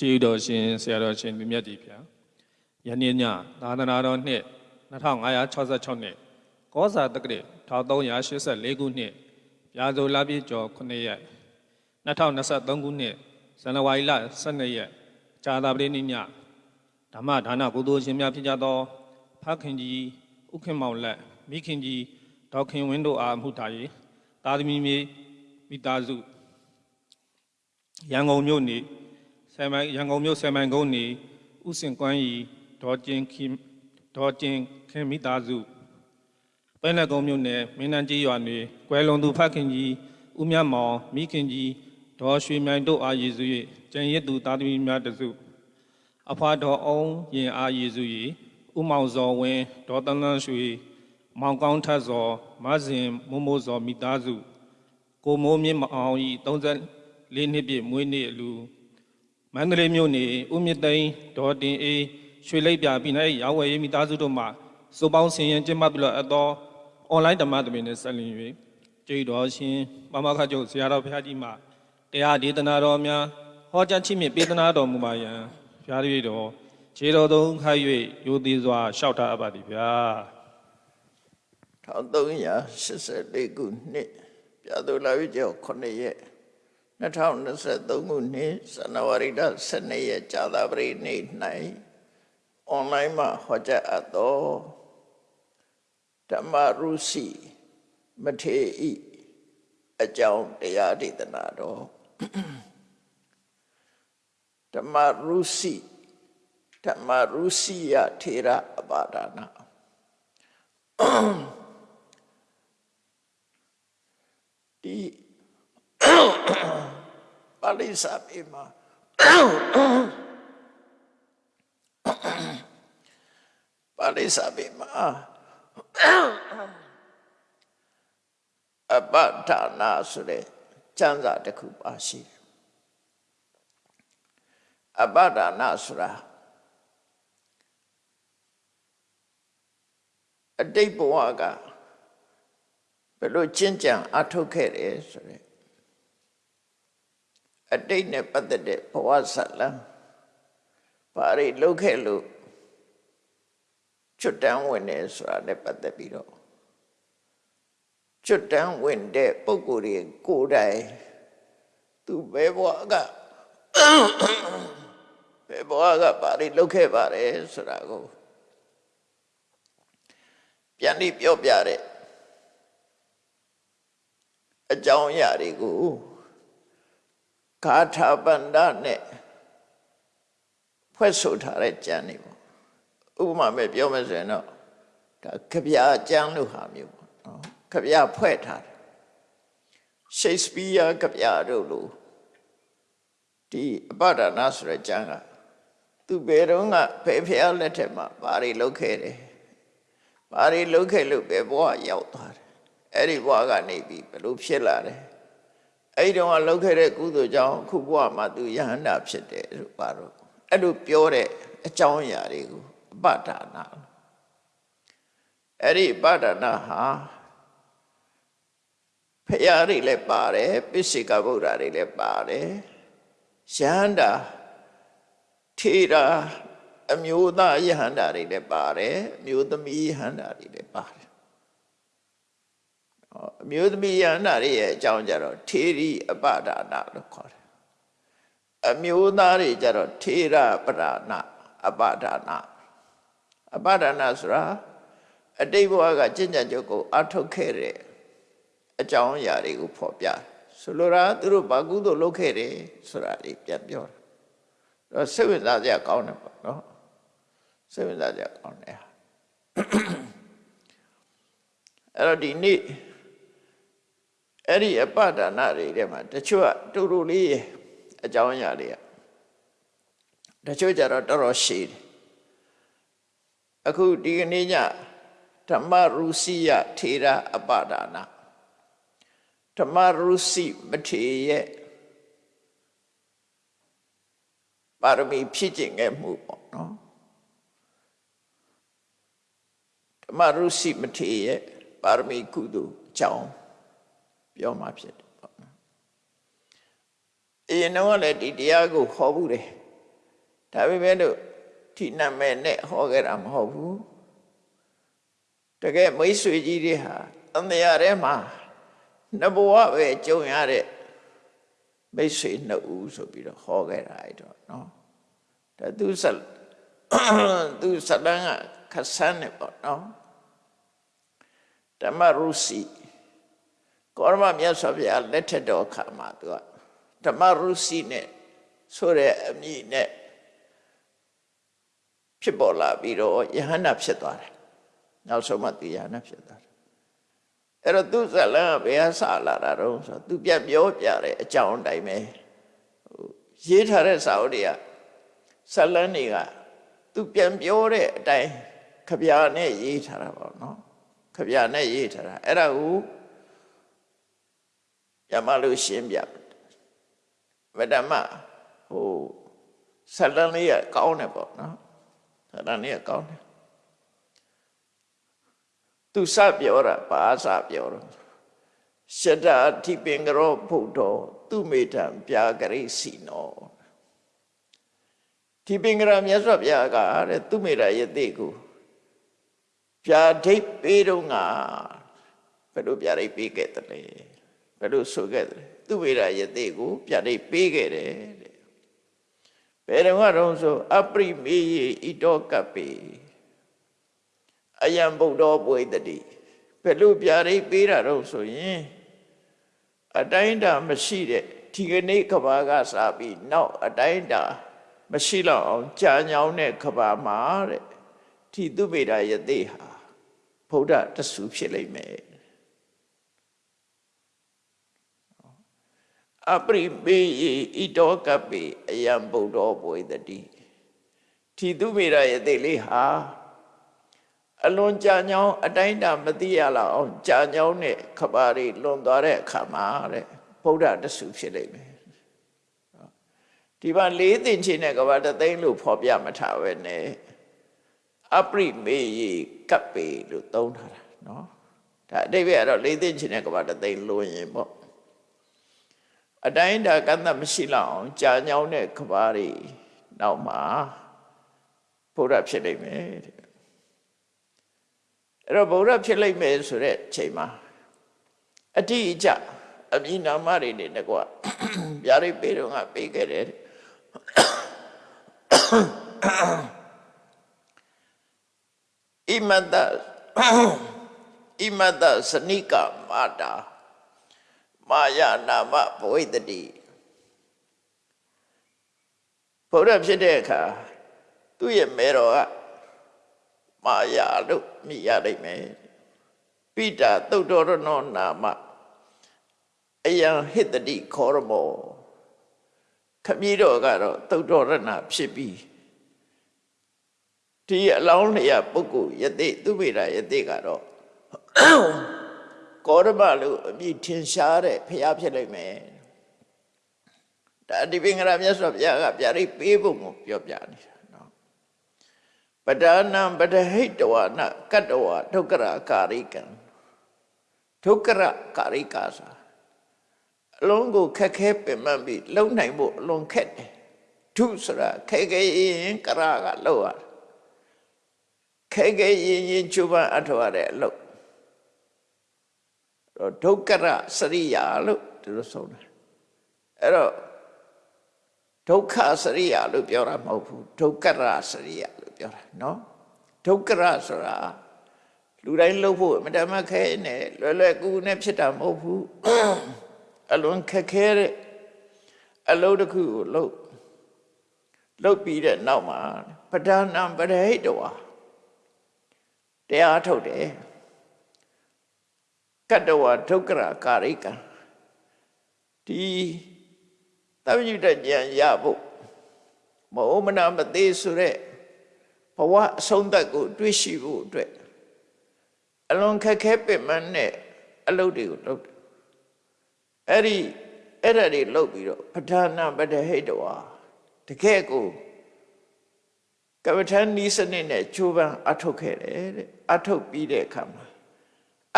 ကျေးဇူးတော်ရှင်ဆရာတော်ရှင်မြတ်မြတ်ကြီးဗျာယနေ့ညသာသနာတော်နှစ်2566နှစ်ကောဇာတက္ကရာ1384ခုနှစ်ပြာဇိုလပြည့်ကျော်9ရက်2023ခုနှစ်ဇန်နဝါရီလ12ရက်ဇာတာပတိနေ့ညဓမ္မဒါနကုသိုလ်ရှင်များဖြစ်ကြသောဖခင်ကြီးဥခင်မောင်လက်မိခင်ကြီးဒေါက်ခင်ဝင်းတို့အားမှုထား၍တာသမီမြေမိသားစုရန်ကုန်မြို့နေ ဆယ်မိုင်ရန်ကုန်မြို့ဆယ်မိုင်ကုန်းနေဥစင်ကွမ်းရီဒေါ်ကျင်ခင်ဒေါ်ကျင်ခင်မိသားစုပဲလက်ကုန်းမြို့နယ်မင်းနန်းကြီးရွာနေကွယ်လွန်သူဖခင်ကြီးဦးမြတ်မောင်မိခင်ကြီးဒေါ်ရွှေမြိုင်တို့အားရည်စု၍ကျန်ရစ်သူသားသမီးများတစုအဖွာတော်အောင်ရင်အားရည်စု၍ဦးမောင်စောဝင်းဒေါ်တန်းတန်းရွှေမောင်ကောင်းထတ်စောမဇင်မိုးမိုးစောမိသားစုကိုမိုးမြင့်မအောင်ဤ34နှစ်ပြည့်မွေးနေ့အလူ မန္တလေးမြို့နေဦးမြင့်သိန်းဒေါ်တင်အေးရွှေလိပ်ပြပြည်နယ်ရောင်းဝယ်ရေးမိသားစုတို့မှစုပေါင်းဆင်ရင်ကျင်းပပြီးတော့အတော်အွန်လိုင်းဓမ္မသမီးနဲ့ဆက်လျင်၍ကျေးတော်ရှင်မမခကျုပ်ဆရာတော်ဘုရားကြီးမှတရားဒေသနာတော်များဟောကြားချီးမြှင့်ပေးသနာတော်မူပါယံဘုရားတည်းတော်ခြေတော်သုံးခိုက်၍ရိုသေစွာလျှောက်ထားအပ်ပါသည်ဗျာ1384ခုနှစ်ပြာသူလာပြီကျော်9ရက် 2023ခုနှစ်ဇန်နဝါရီလ12ရက်ကြာသပတေးနေ့၌အွန်လိုင်းမှာဟောကြားအပ်သောဓမ္မရုစီမထေဤအကြောင်းတရားဒေသနာတော်ဓမ္မရုစီဓမ္မရုစီယထေရအပါဒနာဒီ ပါဠိစာပေမှာပါဠိစာပေမှာအပဋ္ဌာနာဆိုတဲ့ကျမ်းစာတစ်ခုပါရှိတယ်အပဋ္ဌာနာဆိုတာအတိတ်ဘဝကဘယ်လိုကျင့်ကြံအထုတ်ခဲ့တယ်ဆိုရက် အတိတ်နဲ့ပတ်သက်တဲ့ဘဝဇတ်လံဘာတွေလုပ်ခဲ့လို့ချွတ်တန်းဝင်တယ်ဆိုတာနဲ့ပတ်သက်ပြီးတော့ချွတ်တန်းဝင်တဲ့ပုံကိုယ်တွေကိုယ်တိုင်သူဘယ်ဘဝကဘယ်ဘဝကဘာတွေလုပ်ခဲ့ပါတယ်ဆိုတာကိုပြန်ပြီးပြောပြတဲ့အကြောင်းအရာတွေကို ဂါထာပန္ဒနဲ့ဖွဲ့ဆိုထားတဲ့ကျမ်းတွေပေါ့ဥပမာမဲ့ပြောမယ်ဆိုရင်တော့ဒါခဗျာကျမ်းလို့ဟာမျိုးပေါ့နော်ခဗျာဖွဲ့ထားတယ်ရှိတ်စပီးယားခဗျာတို့လို့ဒီအပဒနာဆိုတဲ့ကျမ်းကသူဘယ်တော့ကဘယ်ဖျားလက်ထက်မှာဘာတွေလုပ်ခဲ့တယ်ဘာတွေလုပ်ခဲ့လို့ဘယ်ဘဝရောက်သွားတယ်အဲ့ဒီဘဝကနေပြီးဘယ်လိုဖြစ်လာတယ် အဲ့ဒီတော့ကလုပ်ခဲ့တဲ့ကုသိုလ်ကြောင့်အခုဘဝမှာသူယဟန္တာဖြစ်တယ်လို့ပါတော့အဲ့လိုပြောတဲ့အကြောင်းအရာတွေကိုအပဒါနာအဲ့ဒီအပဒါနာဟာဖရာတွေလည်းပါတယ်ပိစိကဗုဒ္ဓတွေလည်းပါတယ်ယဟန္တာထေရာအမျိုးသားယဟန္တာတွေလည်းပါတယ်အမျိုးသမီးယဟန္တာတွေလည်းပါတယ် အမျိုးသမီးယန္တာတွေရဲ့အကြောင်းကြတော့ထေရီအပဒါနလို့ခေါ်တယ်အမျိုးသားတွေကြတော့ထေရပဒါနအပဒါနအပဒါနဆိုတာအတိတ်ဘဝကကျင့်ကြံကြုတ်ကိုအထုတ်ခဲ့တဲ့အကြောင်းအရာတွေကိုဖော်ပြဆိုလိုတာသူတို့ဘာကုသိုလ်လုပ်ခဲ့တယ်ဆိုတာတွေပြန်ပြောတာတော့စိတ်ဝင်စားစရာကောင်းတယ်ပေါ့နော်စိတ်ဝင်စားစရာကောင်းတယ်အဲ့တော့ဒီနေ့ အဲ့ဒီအပဒါနတွေထဲမှာတချို့ကတူတူလေးရဲ့အကြောင်းအရာတွေကတချို့ကြတော့တော်တော်ရှည်တယ်အခုဒီကနေ့ညဓမ္မရုစီယထေရအပဒါနဓမ္မရုစီမထေရဲ့ပါရမီဖြစ်ကျင်ခဲ့မှုပေါ့နော်ဓမ္မရုစီမထေရဲ့ပါရမီကုသိုလ်အကြောင်း ပြောမှဖြစ်တယ်ပေါ့နော်အရင်တော့လည်းဒီတရားကိုဟောဘူးတယ်ဒါပေမဲ့လို့ဒီနာမည်နဲ့ဟောခဲ့တာမဟုတ်ဘူးတကယ်မိတ်ဆွေကြီးတွေဟာအန္တရာယ်ထဲမှာနဘဝပဲကြုံရတဲ့မိတ်ဆွေနှစ်ဦးဆိုပြီးတော့ဟောခဲ့တာအဲ့တော့နော်ဒါသူဆက်သူစလန်းကခဆန်းနေပေါ့နော်ဓမ္မရုစီ ကောရမမြတ်စွာဘုရားလက်ထက်တော်ခါမှာသူကဓမ္မရုစီနဲ့ဆိုတဲ့အမည်နဲ့ဖြစ်ပေါ်လာပြီးတော့ယဟန္တာဖြစ်သွားတယ်နောက်ဆုံးမှသူယဟန္တာဖြစ်သွားတယ်အဲ့တော့သူဇလန်းကဘယ်ဟာစလာတာတော့ဆိုသူပြပြောပြတဲ့အကြောင်းအတိုင်းပဲရေးထားတဲ့စာအုပ်တွေကဇလန်းတွေကသူပြန်ပြောတဲ့အတိုင်းခဗျာနဲ့ရေးထားတာပေါ့နော်ခဗျာနဲ့ရေးထားတာအဲ့ဒါကို ညမလို့ရှင်းပြဗဒမဟိုဇလန်းလေးကကောင်းတယ်ပေါ့နော်ဇလန်းလေးကကောင်းတယ်သူစပြောတာဘာစပြောတော့ရှတအထိပင်ကရောဖုဒ္ဓောသူမေတံပြာကရိစီနောဒီပင်ကရမြတ်စွာဘုရားကတဲ့သူမေတ္တာယတိကိုပြာဒိတ်ပေးတော့ငါဘယ်လိုပြာဒိတ်ပေးခဲ့တယ်လဲ ဘယ်လိုဆိုခဲ့တယ်သူမေတ္တာယတိကိုပြာဒိတ်ပေးခဲ့တယ်တဲ့ဘယ်တော့ကတော့ဆိုအပရိမေယဣတောကပ္ပေအယံဗုဒ္ဓဘွေတတိဘယ်လိုပြာဒိတ်ပေးတာတော့ဆိုရင်အတိုင်းတာမရှိတဲ့ဒီကနေ့ကဘာကစားပြီးနောက်အတိုင်းတာမရှိတော့အောင်ကြာညောင်းတဲ့ခဘာမှာတဲ့ဒီသူပေတာယသိဟာဗုဒ္ဓတဆူဖြစ်လိမ့်မယ် အပရိပေဣတောကပိအယံဗုဒ္ဓဘွေတတိဒီသူပေတာယသိလေးဟာအလွန်ကြာညောင်းအတိုင်းတာမသိရလောက်အောင်ကြာညောင်းတဲ့ခဘာတွေလွန်သွားတဲ့အခါမှာတဲ့ဗုဒ္ဓတဆူဖြစ်လိမ့်မယ်ဒီမှာလေးသင်ချင်းတဲ့ကဘာတသိန်းလို့ဖော်ပြမထားပဲနဲ့အပရိမေယကပ်ပေလို့သုံးထားတာနော်ဒါအတိတ်ပဲအဲ့တော့လေးသင်ချင်းတဲ့ကဘာတသိန်းလို့ရင်ပေါ့ အတိုင်းတာကန့်သတ်မရှိလောက်အောင်ကြာညောင်းတဲ့ကဘာတွေနောက်မှာဘုရားဖြစ်လိမ့်မယ်တဲ့အဲ့တော့ဘုရားဖြစ်လိမ့်မယ်ဆိုတဲ့ချိန်မှာအတိအကျအမိနာမတွေနဲ့ကွာဗျာဒိတ်ပေးတော့ငါပေးခဲ့တယ်ဣမတဣမတစနိကမာတာ မာယာနာမဘဝိတတိဘုရားဖြစ်တဲ့အခါသူ့ရဲ့မေတော်ကမာယာလို့မိရနိုင်မယ်ပိတာသုတ်တော်ရနောနာမအယံဟိတတိခောရမောခမည်းတော်ကတော့သုတ်တော်ရဏဖြစ်ပြီးဒီအလောင်းလျာပုဂ္ဂိုလ်ယသိသူမိတာယသိကတော့ ကောရမလို့အမည်ထင်ရှားတဲ့ဖျားဖြစ်လိမ့်မယ်ဒါဒီပင်္ဂရမြတ်စွာဘုရားကဗျာဒိတ်ပေးဖို့ကိုပြောပြနေတာနော်ပဒါနံပဒဟိတဝနာကတ္တဝဒုက္ခရာကာရိကံဒုက္ခရကာရိကာစာအလုံးကိုခက်ခဲပင်ပန်းပြီးလုံနိုင်ဖို့အလွန်ခက်တယ်ဒုဆိုတာခဲခဲရင်ကရာကလောက်ရတယ်ခဲခဲရင်ရင်ချူပန်းအထောက်ရတဲ့အလုပ်တော့ ဒုက္ခရစရိယာလို့သူတို့ဆုံးတယ်အဲ့တော့ဒုက္ခစရိယာလို့ပြောတာမဟုတ်ဘူးဒုက္ခရစရိယာလို့ပြောတာနော်ဒုက္ခရဆိုတာလူတိုင်းလှုပ်ဖို့အမတမခဲနဲ့လွယ်လွယ်ကူကူနဲ့ဖြစ်တာမဟုတ်ဘူးအလွန်ခက်ခဲတဲ့အလုပ်တစ်ခုကိုလုပ်လုပ်ပြီးတဲ့နောက်မှာပဒနာပရိဟိတဝါတရားထုတ်တယ် ကတ္တဝဒုက္ခရကာရိကံဒီသဗ္ဗညုတဉာဏ်ရဖို့မဩမနာမသေးဆိုတဲ့ဘဝအဆုံးသတ်ကို တွေးရှိဖို့အတွက်အလွန်ခက်ခဲပင်မနဲ့အလုပ်တွေကိုလုပ်တယ်အဲ့ဒီအဲ့ဒါတွေလုပ်ပြီးတော့ပဋ္ဌာနာပတဟိတဝါတကယ်ကိုကပ္ပဋ္ဌာန်းဤစနစ်နဲ့ချိုးပန်းအထုတ်ခဲ့တယ်တဲ့အထုတ်ပြီးတဲ့အခါမှာ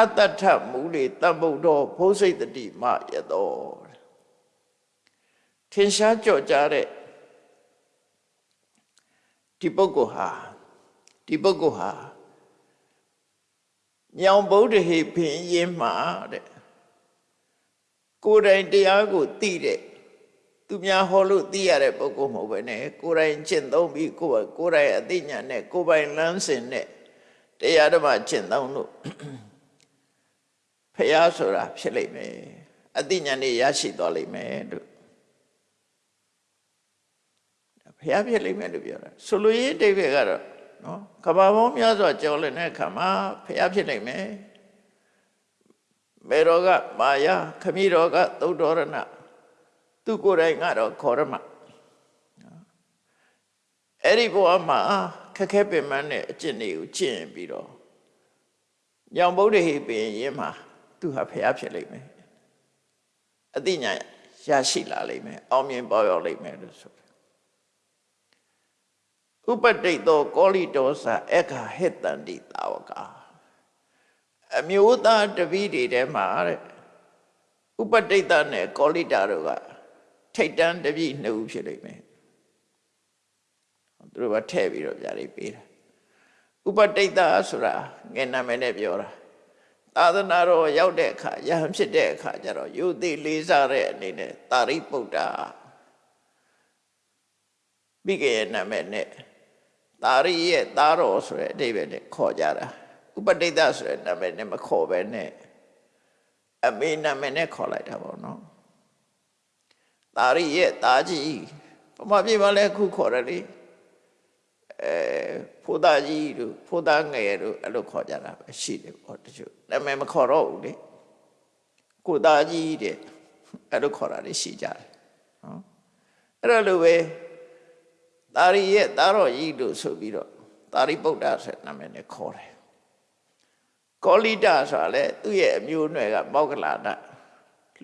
အတ္တထမူလေတမ္ဗုဒ္ဓဘုစိတ်တတိမယသောထင်ရှားကြော့ကြတဲ့ဒီပုဂ္ဂိုလ်ဟာဒီပုဂ္ဂိုလ်ဟာညောင်ဗုဒ္ဓဟိဖင်ရင်မှာတဲ့ကိုယ်တိုင်တရားကိုသိတဲ့သူများဟောလို့သိရတဲ့ပုဂ္ဂိုလ်မဟုတ်ပဲねကိုယ်တိုင်ကျင့်သုံးပြီးကိုယ်ကိုယ်တိုင်အသိဉာဏ်နဲ့ကိုယ်ပိုင်လမ်းစဉ်နဲ့တရားဓမ္မကျင့်သုံးလို့ ဖះဆိုတာဖြစ်လိမ့်မယ်အသိဉာဏ်နဲ့ရရှိသွားလိမ့်မယ်လို့ဖះဖြစ်လိမ့်မယ်လို့ပြောတာဆိုလိုရင်းအတိတ်ပဲကတော့နော်ကဘာပေါင်းများစွာကြော်လည်တဲ့အခါမှာဖះဖြစ်လိမ့်မယ်မေရောကမာယာခမိရောကသုတ်တော်ရဏသူကိုယ်တိုင်ကတော့ခေါ်ရမှာအဲ့ဒီဘဝမှာခက်ခဲပင်ပန်းတဲ့အကျင့်တွေကိုကျင့်ပြီးတော့ညောင်ဗုဒ္ဓဟိပင်ရင်မှာ သူဟာဖះဖြစ်လိမ့်မယ်အသိဉာဏ်ရရှိလာလိမ့်မယ်အောင်မြင်ပေါ်ရောက်လိမ့်မယ်လို့ဆိုတယ်ဥပတိတ်သောကောလိတောစာအခါဟိတန္တိတာဝကအမျိုးသားတပည့်တွေထဲမှာတဲ့ဥပတိတ်တနဲ့ကောလိတာတို့ကထိတ်တန်းတပည့်နှစ်ဦးဖြစ်လိမ့်မယ်သူတို့ကထည့်ပြီးတော့ဗျာလေးပေးတာဥပတိတ်တဆိုတာငယ်နာမည်နဲ့ပြောတာ သာသနာတော်ရောက်တဲ့အခါယဟန်ဖြစ်တဲ့အခါကျတော့ယုသိလေးစားတဲ့အနေနဲ့တာရိပုတ္တမိခင်ရဲ့နာမည်နဲ့တာရိရဲ့သားတော်ဆိုတဲ့အဓိပ္ပာယ်နဲ့ခေါ်ကြတာဥပတိတ်တဆိုတဲ့နာမည်နဲ့မခေါ်ပဲနဲ့အမေနာမည်နဲ့ခေါ်လိုက်တာပေါ့နော်တာရိရဲ့သားကြီးပမပြေပါလဲခုခေါ်တယ်လေ အဲဖိုးသားကြီးတို့ဖိုးသားငယ်တို့အဲ့လိုခေါ်ကြတာပဲရှိတယ်ပေါ့တချို့နာမည်မခေါ်တော့ဘူးလေကိုသားကြီးတဲ့အဲ့လိုခေါ်တာတွေရှိကြတယ်နော်အဲ့တော့လိုပဲတာရိရဲ့သားတော်ကြီးတို့ဆိုပြီးတော့တာရိပုတ္တဆိုတဲ့နာမည်နဲ့ခေါ်တယ်ကောလိတဆိုတာလေသူ့ရဲ့အမျိုးအနွယ်ကမောက္ကလာဒ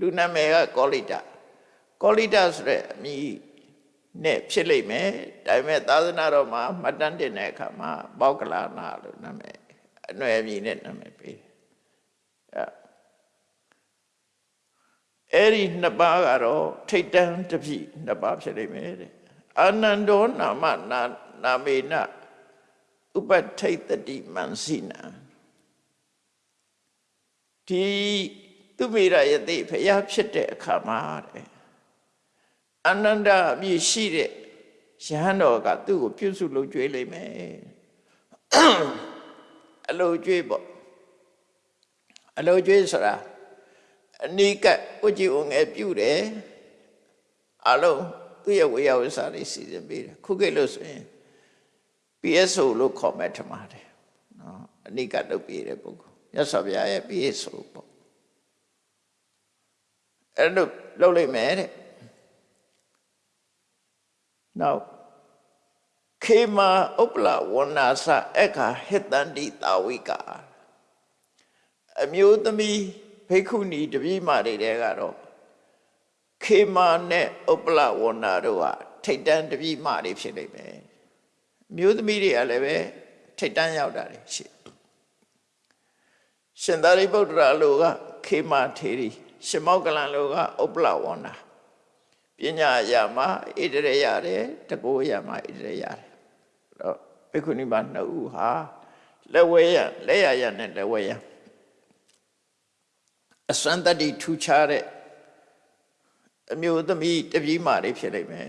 လူနာမည်ကကောလိတကောလိတဆိုတဲ့အမည် နဲ့ဖြစ်လိမ့်မယ်ဒါပေမဲ့သာသနာတော်မှာမှတ်တမ်းတင်တဲ့အခါမှာမောက္ကလာနာလို့နာမည်အနွယ်အမည်နဲ့နာမည်ပေးတယ်အဲ့ဒီနှစ်ပါးကတော့ထိတ်တန်းတပြည့်နှစ်ပါးဖြစ်လိမ့်မယ်တဲ့အာနန္ဒောနာမနာနာမေနဥပထိတ်တတိမန်စိနာဒီသူမိရယတိဖျားဖြစ်တဲ့အခါမှာတဲ့ အနန္တအပြည့်ရှိတဲ့ရဟန်းတော်ကသူ့ကိုပြုစုလုပ်ကြွေးလိမ့်မယ်အလိုကြွေးပေါ့အလိုကြွေးဆိုတာအနိကဥကြည်ုံငယ်ပြုတယ်အလုံးသူ့ရဲ့ဝေယဝဆာတွေစီစဉ်ပေးတယ်ခုခေတ်လို့ဆိုရင် PSO လို့ခေါ်မဲ့ထမှာတယ်နော်အနိကလုပ်ပေးတဲ့ပုဂ္ဂိုလ်မြတ်စွာဘုရားရဲ့ PSO ပေါ့အဲ့လိုလုပ်လိုက်မယ်တဲ့ နောက်ခေမာဥပလဝနာစအခါဟိတန္တိတာဝိကအမျိုးသမီးဘိက္ခုနီတပည့်မတွေတဲကတော့ခေမာနဲ့ဥပလဝနာတို့ကထိတ်တန်းတပည့်မတွေဖြစ်နေမယ်မျိုးသမီးတွေကလည်းပဲထိတ်တန်းရောက်တာတွေရှိရှင်သာရိပုတ္တရာလိုကခေမာထေရီရှင်မောကလန်လိုကဥပလဝနာ ပညာရမှာဣတရေရတယ်တကိုးရမှာဣတရေရတယ်တော့ဘိက္ခုနီမနှစ်ဦးဟာလက်ဝဲရလက်ရရနဲ့လက်ဝဲရအစွမ်းတတ္တိထူခြားတဲ့အမျိုးသမီးတပြေးမာလေးဖြစ်လိမ့်မယ်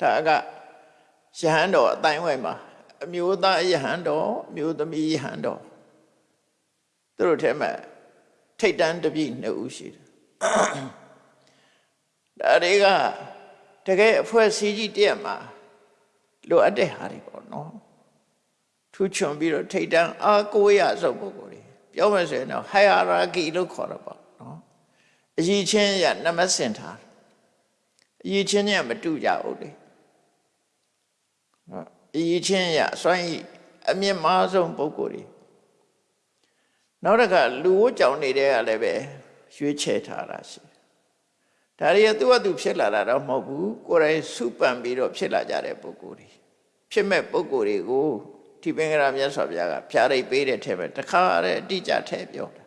ဒါကယဟန်တော်အတိုင်းဝိုင်းမှာအမျိုးသားယဟန်တော်အမျိုးသမီးယဟန်တော်သူတို့ထဲမှာထိတ်တန်းတပြည့်နှစ်ဦးရှိတယ် ဒါတွေကတကယ်အဖွဲ့အစည်းကြီးတည့်မှာလိုအပ်တဲ့ဟာတွေပေါ့နော်ထူးချွန်ပြီးတော့ထိတ်တန်းအားကိုးရဆုံးပုဂ္ဂိုလ်တွေပြောမယ်ဆိုရင်တော့ hierarchy လို့ခေါ်တော့ပေါ့နော်အကြီးချင်းရနမစင်ထားအကြီးချင်းညမတူကြဘူးလေအကြီးချင်းရအစွမ်းဤအမြင့်မားဆုံးပုဂ္ဂိုလ်တွေနောက်တစ်ခါလူဝတ်ကြောင်နေတဲ့ကလည်းပဲရွေးချယ်ထားတာရှိ ဒါတွေကသူ့အတူဖြစ်လာတာတော့မဟုတ်ဘူးကိုယ်တိုင်စုပန်ပြီးတော့ဖြစ်လာကြတဲ့ပုဂ္ဂိုလ်တွေဖြစ်မဲ့ပုဂ္ဂိုလ်တွေကိုဒီပင်္ဂရာမြတ်စွာဘုရားကဖြာရိပ်ပေးတဲ့ထဲမှာတခါတည်းအတိအကျထည့်ပြောတာ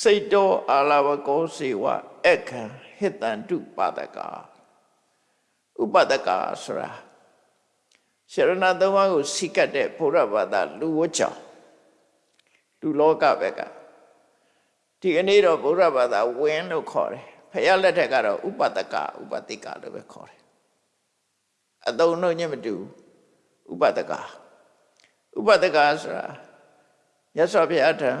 စိတ်တော်အာလဝကောစေဝအခံဟိတန္တုပါဒကာဥပဒကဆိုတာရှရဏသုံးပါးကိုစိကတ်တဲ့ဘုရားဘာသာလူဝတ်ကြောင့်လူလောကဘက်ကဒီကနေ့တော့ဘုရားဘာသာဝင်းလို့ခေါ်တယ် ဖယားလက်ထက်ကတော့ဥပဒကဥပတိကလို့ပဲခေါ်တယ်အတုံ့တော့ညမတူဥပဒကဥပဒကဆိုတာရသော်ဘုရားထံ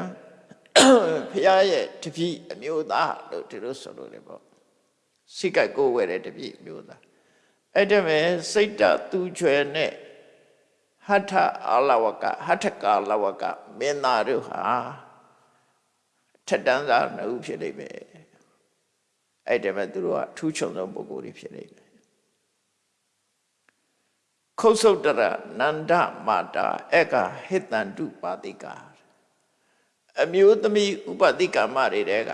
ဖယားရဲ့တပည့်အမျိုးသားလို့ဒီလိုဆိုလို့လေပေါ့စိကတ်ကိုဝဲတဲ့တပည့်အမျိုးသားအဲ့ဒါမဲ့စိတ်တသူချွယ်နဲ့ဟထအာလဝကဟထကာလဝကမင်းသားတို့ဟာထက်တန်းစားနှုတ်ဖြစ်နေပဲ အဲ့ဒါမဲ့သူတို့ကထူးချွန်သောပုဂ္ဂိုလ်တွေဖြစ်နေတယ်ခုတ်ဆုတ်တရနန္ဒမာတာအကဟိတန္တုပါတိကာအမျိုးသမီးဥပတိကမတွေတဲက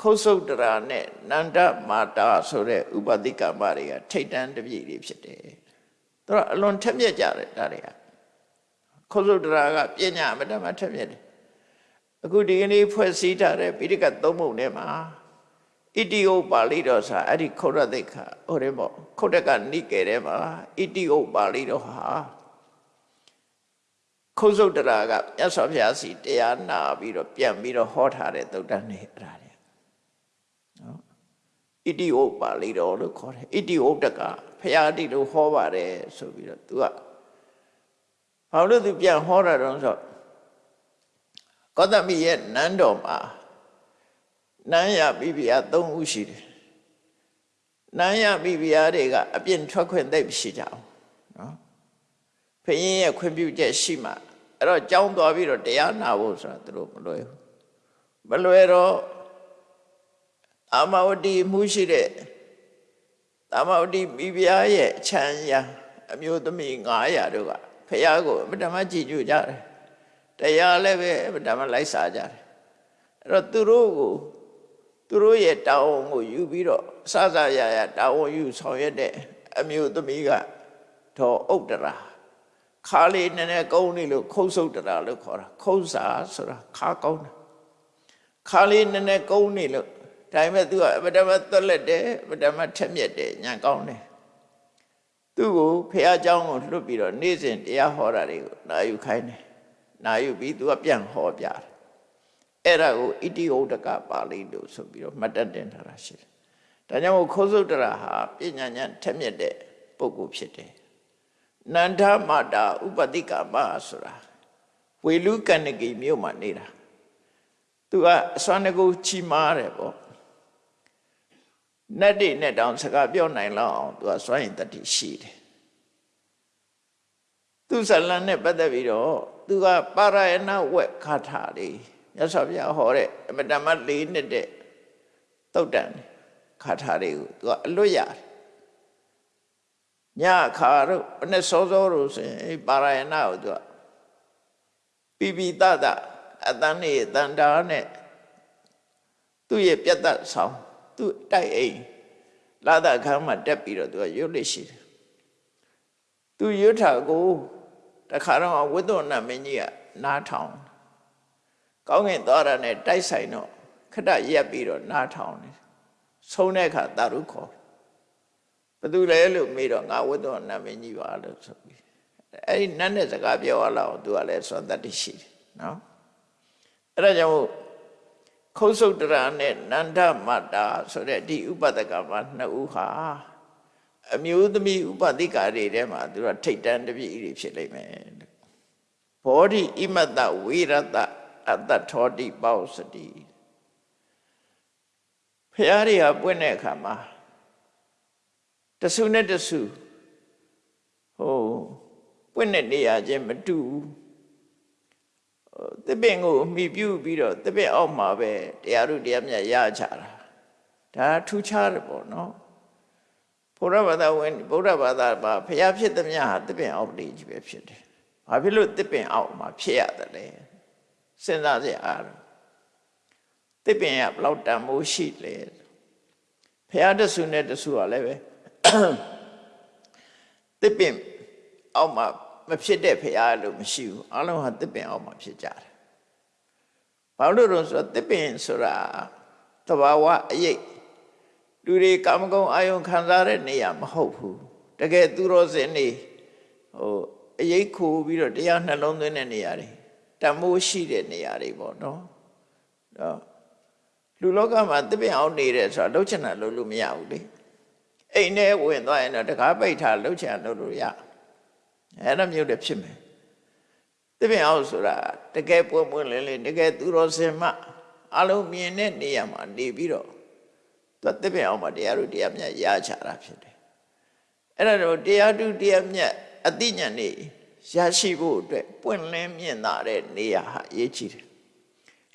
ခုတ်ဆုတ်တရာနဲ့နန္ဒမာတာဆိုတဲ့ဥပတိကမတွေကထိတ်တန်းတပြည့်တွေဖြစ်တယ်။သူကအလွန်ထက်မြက်ကြတယ်ဒါတွေကခုတ်ဆုတ်တရာကပညာအမတမထက်မြက်တယ်။အခုဒီကနေ့ဖွဲ့စည်းထားတဲ့ပိဋကသုံးပုံထဲမှာ ဣတိဥပါဠိတော်စာအဲ့ဒီခုတ်ရသိခဟိုတယ်ပေါ့ခုတ်တကနိကေထဲမှာဣတိဥပါဠိတော်ဟာခုတ်ဆုတ်တရာကမြတ်စွာဘုရားစီတရားနာပြီးတော့ပြန်ပြီးတော့ဟောထားတဲ့သုတ္တန်နေအဲ့ဒါတွေနော်ဣတိဥပါဠိတော်လို့ခေါ်တယ်ဣတိဥတကဘုရားတိလို့ဟောပါတယ်ဆိုပြီးတော့ तू ကဘာလို့ तू ပြန်ဟောတာတော့ဆိုကောသမီရဲ့နန်းတော်မှာ နန်းရပိပိယ၃ဦးရှိတယ်နန်းရပိပိယတွေကအပြင်ထွက်ခွင့်သိပ်မရှိကြအောင်နော်ဖရင်ရဲ့ခွင့်ပြုချက်ရှိမှအဲ့တော့ကြောင်းသွားပြီးတော့တရားနာဖို့ဆိုတာသူတို့မလွယ်ဘူးမလွယ်တော့အာမဝတိမှုရှိတဲ့အာမဝတိမိဖုရားရဲ့ချမ်းရာအမျိုးသမီး900တို့ကဖះကိုအမတမကြည်ညိုကြတယ်တရားလည်းပဲအမတမလိုက်စားကြတယ်အဲ့တော့သူတို့ကို သူတို့ရဲ့တာဝန်ကိုယူပြီးတော့စစရရတာဝန်ယူဆောင်ရွက်တဲ့အမျိုးသမီးကတော့ဥဒ္ဒရာခါလေးနည်းနည်းကုန်းနေလို့ခုတ်ဆုပ်တရာလို့ခေါ်တာခုတ်စာဆိုတာခါကောင်းတာခါလေးနည်းနည်းကုန်းနေလို့ဒါပေမဲ့ तू ကအပဒမသွက်လက်တယ်အပဒမထက်မြက်တယ်ညံကောင်းတယ်သူ့ကိုဖះเจ้าကိုလွတ်ပြီးတော့နေ့စဉ်တရားဟောတာတွေကိုနာယူခိုင်းတယ်နာယူပြီး तू ကပြန်ဟောပြတယ် အဲ့ဒါကိုဣတိဟုတ်တကပါဠိလို့ဆိုပြီးတော့မှတ်တတ်တင်ထားတာရှိတယ်ဒါကြောင့်မို့ခိုးစုတ်တရာဟာပညာဉာဏ်ထက်မြက်တဲ့ပုဂ္ဂိုလ်ဖြစ်တယ်နန္ဒမာတာဥပတိကမဆိုတာဝေလူကဏ္ဍကိမြို့မှာနေတာသူကအစွမ်းတကူချီမားတယ်ပေါ့နတ်တွေနဲ့တောင်စကားပြောနိုင်လောက်အောင်သူကစွမ်းရင်တတိရှိတယ်သူဇလန်နဲ့ပတ်သက်ပြီးတော့သူကပါရယနာဝက်ခါထာလေး မြတ်စွာဘုရားဟောတဲ့အမတမလေးနှစ်တဲ့တုတ်တန်ခါထာလေးကိုသူကအလွတ်ရတယ်ညခါတို့အနဲ့စောစောတို့ဆိုရင်ပါရယနာကိုသူကပိပိတတအတန်းနေတန်တာနဲ့သူ့ရဲ့ပြတ်သက်ဆောင်သူ့တိုက်အိမ်လာတဲ့အခါမှာတက်ပြီးတော့သူကရွတ်လိရှိတယ်သူရွတ်တာကိုတခါတော့ဝိသုဏမင်းကြီးကနားထောင် ကောင်းကင်သွားတာနဲ့တိုက်ဆိုင်တော့ခဏရက်ပြီးတော့နားထောင်တယ်ဆုံးတဲ့အခါတာရုခေါ်ဘသူလဲလို့မေးတော့ငါဝိသုဏမင်းကြီးပါလို့ဆိုပြီးအဲ့ဒီနတ်နဲ့စကားပြောရလောက်သူကလည်းစွမ်းတတ်ရှိတယ်နော်အဲ့ဒါကြောင့်ခုတ်ဆုတ်တရာနဲ့နန္ဒမတ္တာဆိုတဲ့ဒီဥပဒကမှာနှစ်ဦးဟာအမျိုးသမီးဥပတိကာတွေထဲမှာသူကထိတ်တန်းတပြည့်တွေဖြစ်လိမ့်မယ်ဘောဓိဣမတ္တဝိရတ အတ္တထောတိပေါ့စတိဖရာတွေဟာပွင့်တဲ့အခါမှာတဆုနဲ့တဆုဟိုပွင့်တဲ့နေရာချင်းမတူဘူးသစ်ပင်ကိုမိပြုပြီးတော့သစ်ပင်အောက်မှာပဲတရားတို့တရားမြတ်ရချတာဒါထူးခြားတယ်ပေါ့နော်ဘုရားဘာသာဝင်ဘုရားဘာသာမှာဖျားဖြစ်သမျှဟာသစ်ပင်အောက်လေးကြီးပဲဖြစ်တယ်ဘာဖြစ်လို့သစ်ပင်အောက်မှာဖြစ်ရတယ်လဲ စဉ်းစားစရာအားသစ်ပင်ကဘလောက်တန်မိုးရှိလဲဖျားတဆူနဲ့တဆူကလည်းပဲသစ်ပင်အောက်မှာမဖြစ်တဲ့ဖရာလို့မရှိဘူးအလုံးဟာတစ်ပင်အောက်မှာဖြစ်ကြတယ်ဘာလို့လဲဆိုတော့တစ်ပင်ဆိုတာတဘာဝအရေးလူတွေကာမဂုဏ်အာယုံခံစားတဲ့နေရာမဟုတ်ဘူးတကယ်သူတော်စင်နေဟိုအရေးခိုးပြီးတော့တရားနှလုံးသွင်းတဲ့နေရာတွေ တမိုးရှိတဲ့နေရာတွေပေါ့နော်တော့လူလောကမှာတပည့်အောင်နေတယ်ဆိုတာလှုပ်ချင်တာလှုပ်လို့မရဘူးလေအိမ်ထဲဝင်သွားရင်တော့တကားပိတ်ထားလှုပ်ချင်တာလှုပ်လို့ရအဲ့ဒါမျိုးလည်းဖြစ်မယ်တပည့်အောင်ဆိုတာတကယ်ပွင့်ပွင့်လင်းလင်းတကယ်သူတော်စင်မှအလုံးမြင်တဲ့နေရာမှာနေပြီးတော့သူတပည့်အောင်မှာတရားတို့တရားမြတ်ရချတာဖြစ်တယ်အဲ့ဒါတော့တရားသူတရားမြတ်အသိဉာဏ်နေ ရရှိဖို့အတွက်ပွင့်လင်းမြင်သာတဲ့နေရာဟာအရေးကြီးတယ်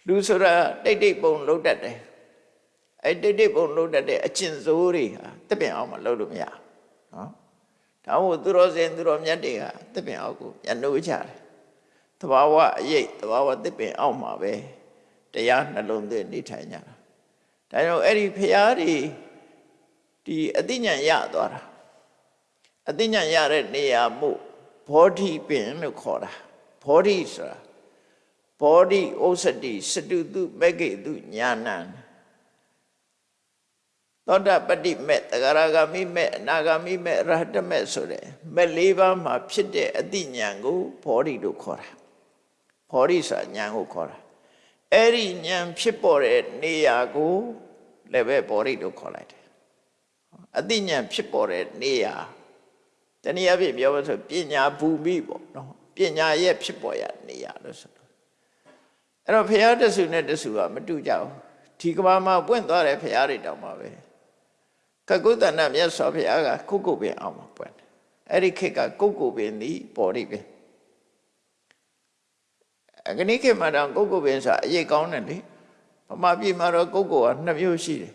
လူဆိုတာတိတ်တိတ်ပုံလုံးတတ်တယ်အဲ့တိတ်တိတ်ပုံလုံးတတ်တဲ့အကျင့်စိုးတွေဟာတပည့်အောင်မှာလုံးလို့မရနော်ဒါမို့သူတော်စင်သူတော်မြတ်တွေကတပည့်အောင်ကိုညှိုးကြတယ်တဘာဝအရေးတဘာဝတပည့်အောင်မှာပဲတရားနှလုံးသွင်းနေထိုင်ကြတာဒါကြောင့်အဲ့ဒီဖရာတွေဒီအသိဉာဏ်ရသွားတာအသိဉာဏ်ရတဲ့နေရာမှု ဘောဓိပင်လို့ခေါ်တာဘောဓိဆိုတာဘောဓိဩစတိစတုတုမဂ္ဂိတုညာဏံသောတာပတ္တိမေတဂရဂမိမေအနာဂမိမေရဟတမေဆိုတဲ့မဲ့လေးပါးမှာဖြစ်တဲ့အတိညာဏ်ကိုဘောဓိလို့ခေါ်တာဘောဓိဆိုတာညာဏ်ကိုခေါ်တာအဲ့ဒီညာဏ်ဖြစ်ပေါ်တဲ့နေရာကိုလည်းပဲဘောဓိလို့ခေါ်လိုက်တယ်အတိညာဏ်ဖြစ်ပေါ်တဲ့နေရာ တနည်းအားဖြင့်ပြောလို့ဆိုပညာဘူမိပေါ့နော်ပညာရဲ့ဖြစ်ပေါ်ရနေရာလို့ဆိုတော့အဲ့တော့ဘုရားတဆူနဲ့တဆူကမတူကြဘူးဒီကဘာမှာပွင့်သွားတဲ့ဘုရားတွေတောင်မှပဲကကုတ္တနာမြတ်စွာဘုရားကကုတ်ကုတ်ပင်အောင်မှာပွင့်တယ်အဲ့ဒီခေတ်ကကုတ်ကုတ်ပင်သည်ပေါ်ရိပင်အခဏိခေတ်မှာတော့ကုတ်ကုတ်ပင်ဆိုတာအရေးကောင်းတယ်လေဗမာပြည်မှာတော့ကုတ်ကုတ်ကနှစ်မျိုးရှိတယ်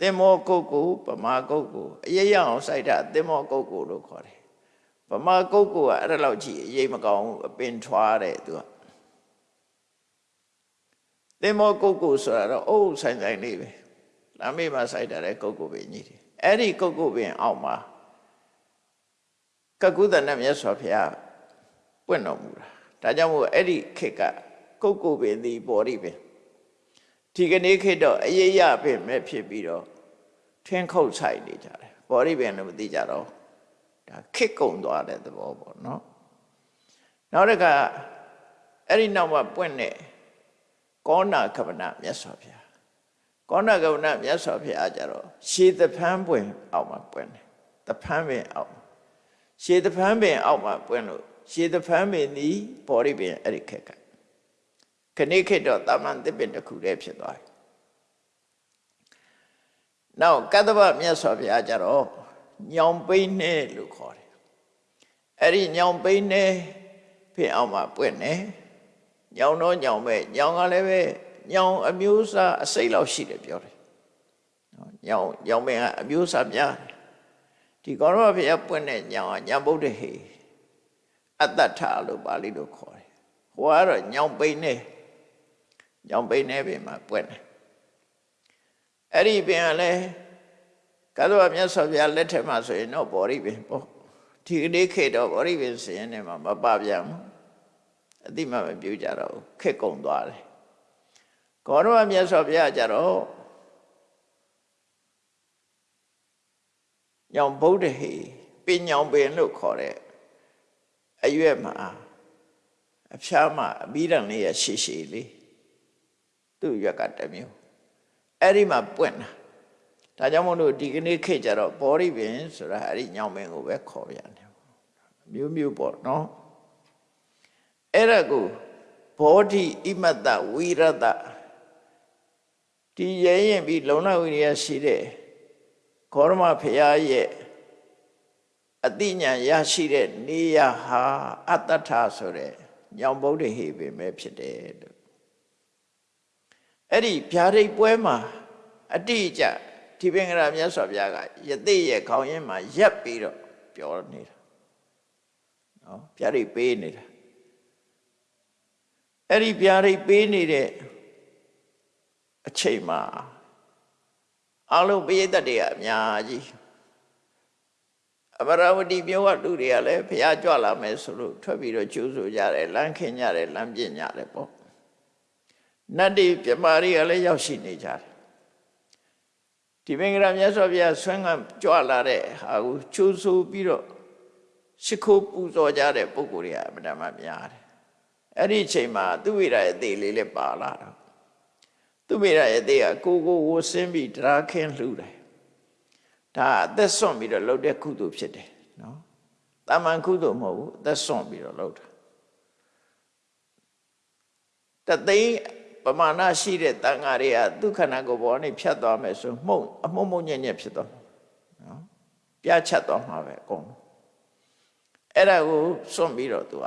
သင်္မောကုတ်ကုတ်ဗမာကုတ်ကုတ်အရေးရအောင်စိုက်တာသင်္မောကုတ်ကုတ်လို့ခေါ်တယ်ဗမာကုတ်ကုတ်ကအဲ့ဒါလောက်ကြီးအရေးမကောင်းဘူးအပင်ထွားတယ်သူကသင်္မောကုတ်ကုတ်ဆိုတာတော့အုပ်ဆိုင်ဆိုင်လေးပဲလမ်းမေးမှာစိုက်တာတဲ့ကုတ်ကုတ်ပင်ကြီးတယ်အဲ့ဒီကုတ်ကုတ်ပင်အောက်မှာကကုသနဲ့မြတ်စွာဘုရားပွင့်တော်မူတာဒါကြောင့်မို့အဲ့ဒီခေတ်ကကုတ်ကုတ်ပင်သည်ပေါ်ရိပင် ဒီကနေ့ခေတ်တော့အရေးရပင်မဲ့ဖြစ်ပြီးတော့ထင်းခုတ်ဆိုင်နေကြတယ်ပေါ်ရိပင်လည်းမသိကြတော့ဒါခစ်ကုံသွားတဲ့သဘောပေါ့နော်နောက်တစ်ခါအဲ့ဒီနောက်မှာပွင့်တဲ့ကောဏကဗနမြတ်စွာဘုရားကောဏကဗနမြတ်စွာဘုရားကြတော့ရှေးသဖန်းပွင့်အောက်မှာပွင့်တယ်သဖန်းပင်အောက်ရှေးသဖန်းပင်အောက်မှာပွင့်လို့ရှေးသဖန်းပင်သည်ဘောရိပင်အဲ့ဒီခက်က ခဏိခေတ်တော့တာမန်သစ်ပင်တစ်ခုတည်းဖြစ်သွားပြီနောက်ကတ္တဗမြတ်စွာဘုရားကြတော့ညောင်ပိန်းနဲ့လို့ခေါ်တယ်အဲ့ဒီညောင်ပိန်းနဲ့ဖြစ်အောင်မှာပွင့်တယ်ညောင်တော့ညောင်ပဲညောင်ကလည်းပဲညောင်အမျိုးအစားအစိတ်လောက်ရှိတယ်ပြောတယ်နော်ညောင်ညောင်မင်းကအမျိုးအစားများဒီကောရမဘုရားပွင့်တဲ့ညောင်ကညံဗုဒ္ဓဟေအတ္တထလို့ပါဠိလိုခေါ်တယ်ဟိုကတော့ညောင်ပိန်းနဲ့ ညောင်ပိန်းနဲ့ပြင်မှာပွင့်တယ်အဲ့ဒီပင်ကလည်းကသောမြတ်စွာဘုရားလက်ထက်မှာဆိုရင်တော့ဗောဓိပင်ပေါ့ဒီကနေ့ခေတ်တော့ဗောဓိပင်စရင်နဲ့မှာမပပြန်ဘူးအတိမမပြုကြတော့ခက်ကုံသွားတယ်ကောရမမြတ်စွာဘုရားကြတော့ညောင်ဗုဒ္ဓဟေပင်ညောင်ပင်လို့ခေါ်တဲ့အရွက်မှာအဖျားမှာအဘိဓမ္လေးရရှည်ရှည်လေး သူ့ရွက်ကတမျိုးအဲ့ဒီမှာပွင့်တာဒါကြောင့်မို့လို့ဒီကနေ့ခေတ်ကြတော့ဘောရိပင်ဆိုတာအဲ့ဒီညောင်ပင်ကိုပဲခေါ်ပြန်တယ်မျိုးမျိုးပေါ့နော်အဲ့ဒါကိုဘောဓိဣမတ္တဝိရတဒီရဲရင်ပြီးလုံလဝိရိယရှိတဲ့ခောရမဖရာရဲ့အတိညာရရှိတဲ့နေရဟာအတ္တထဆိုတဲ့ညောင်ဗုဒ္ဓဟေပင်ပဲဖြစ်တယ်လို့ အဲ့ဒီဗျာဒိတ်ပွဲမှာအတိအကျဒီပင်္ဂရာမြတ်စွာဘုရားကယသိရဲ့ခေါင်းရင်းမှာရက်ပြီးတော့ပြောနေတာနော်ဗျာဒိတ်ပေးနေတာအဲ့ဒီဗျာဒိတ်ပေးနေတဲ့အချိန်မှာအလုံးပိဋကတ်တွေကအများကြီးအမရဝတီမြို့ကလူတွေကလည်းဘုရားကြွလာမယ်ဆိုလို့ထွက်ပြီးတော့ကျိုးဆိုကြတယ်လမ်းခင်းကြတယ်လမ်းပြင်ကြတယ်ပေါ့ နတ်တွေပြမာတွေကလည်းရောက်ရှိနေကြတယ်ဒီမင်္ဂလာမြတ်စွာဘုရားဆွမ်းကကြွလာတဲ့ဟာကိုချိုးဆိုးပြီးတော့ရှ िख ိုးပူဇော်ကြတဲ့ပုဂ္ဂိုလ်တွေကအမှန်တမ်းများတယ်အဲ့ဒီအချိန်မှာသူဝိရရဲ့အသေးလေးလည်းပါလာတော့သူဝိရရဲ့အသေးကကိုကိုဝဆင်းပြီးတရားခင်းလှူတယ်ဒါအသက်ဆွန့်ပြီးတော့လှုပ်တဲ့ကုသိုလ်ဖြစ်တယ်နော်တာမန်ကုသိုလ်မဟုတ်ဘူးအသက်ဆွန့်ပြီးတော့လှုပ်တာတသိန်း ပမာဏရှိတဲ့တန်ဃာတွေကဒုက္ခနာကိုဘောနဲ့ဖြတ်သွားမယ်ဆိုမှုန့်အမှုန့်မှုန့်ညံ့ညံ့ဖြစ်သွားမှာနော်ပြတ်ချက်သွားမှာပဲအကုန်အဲ့ဒါကိုစွန့်ပြီးတော့သူက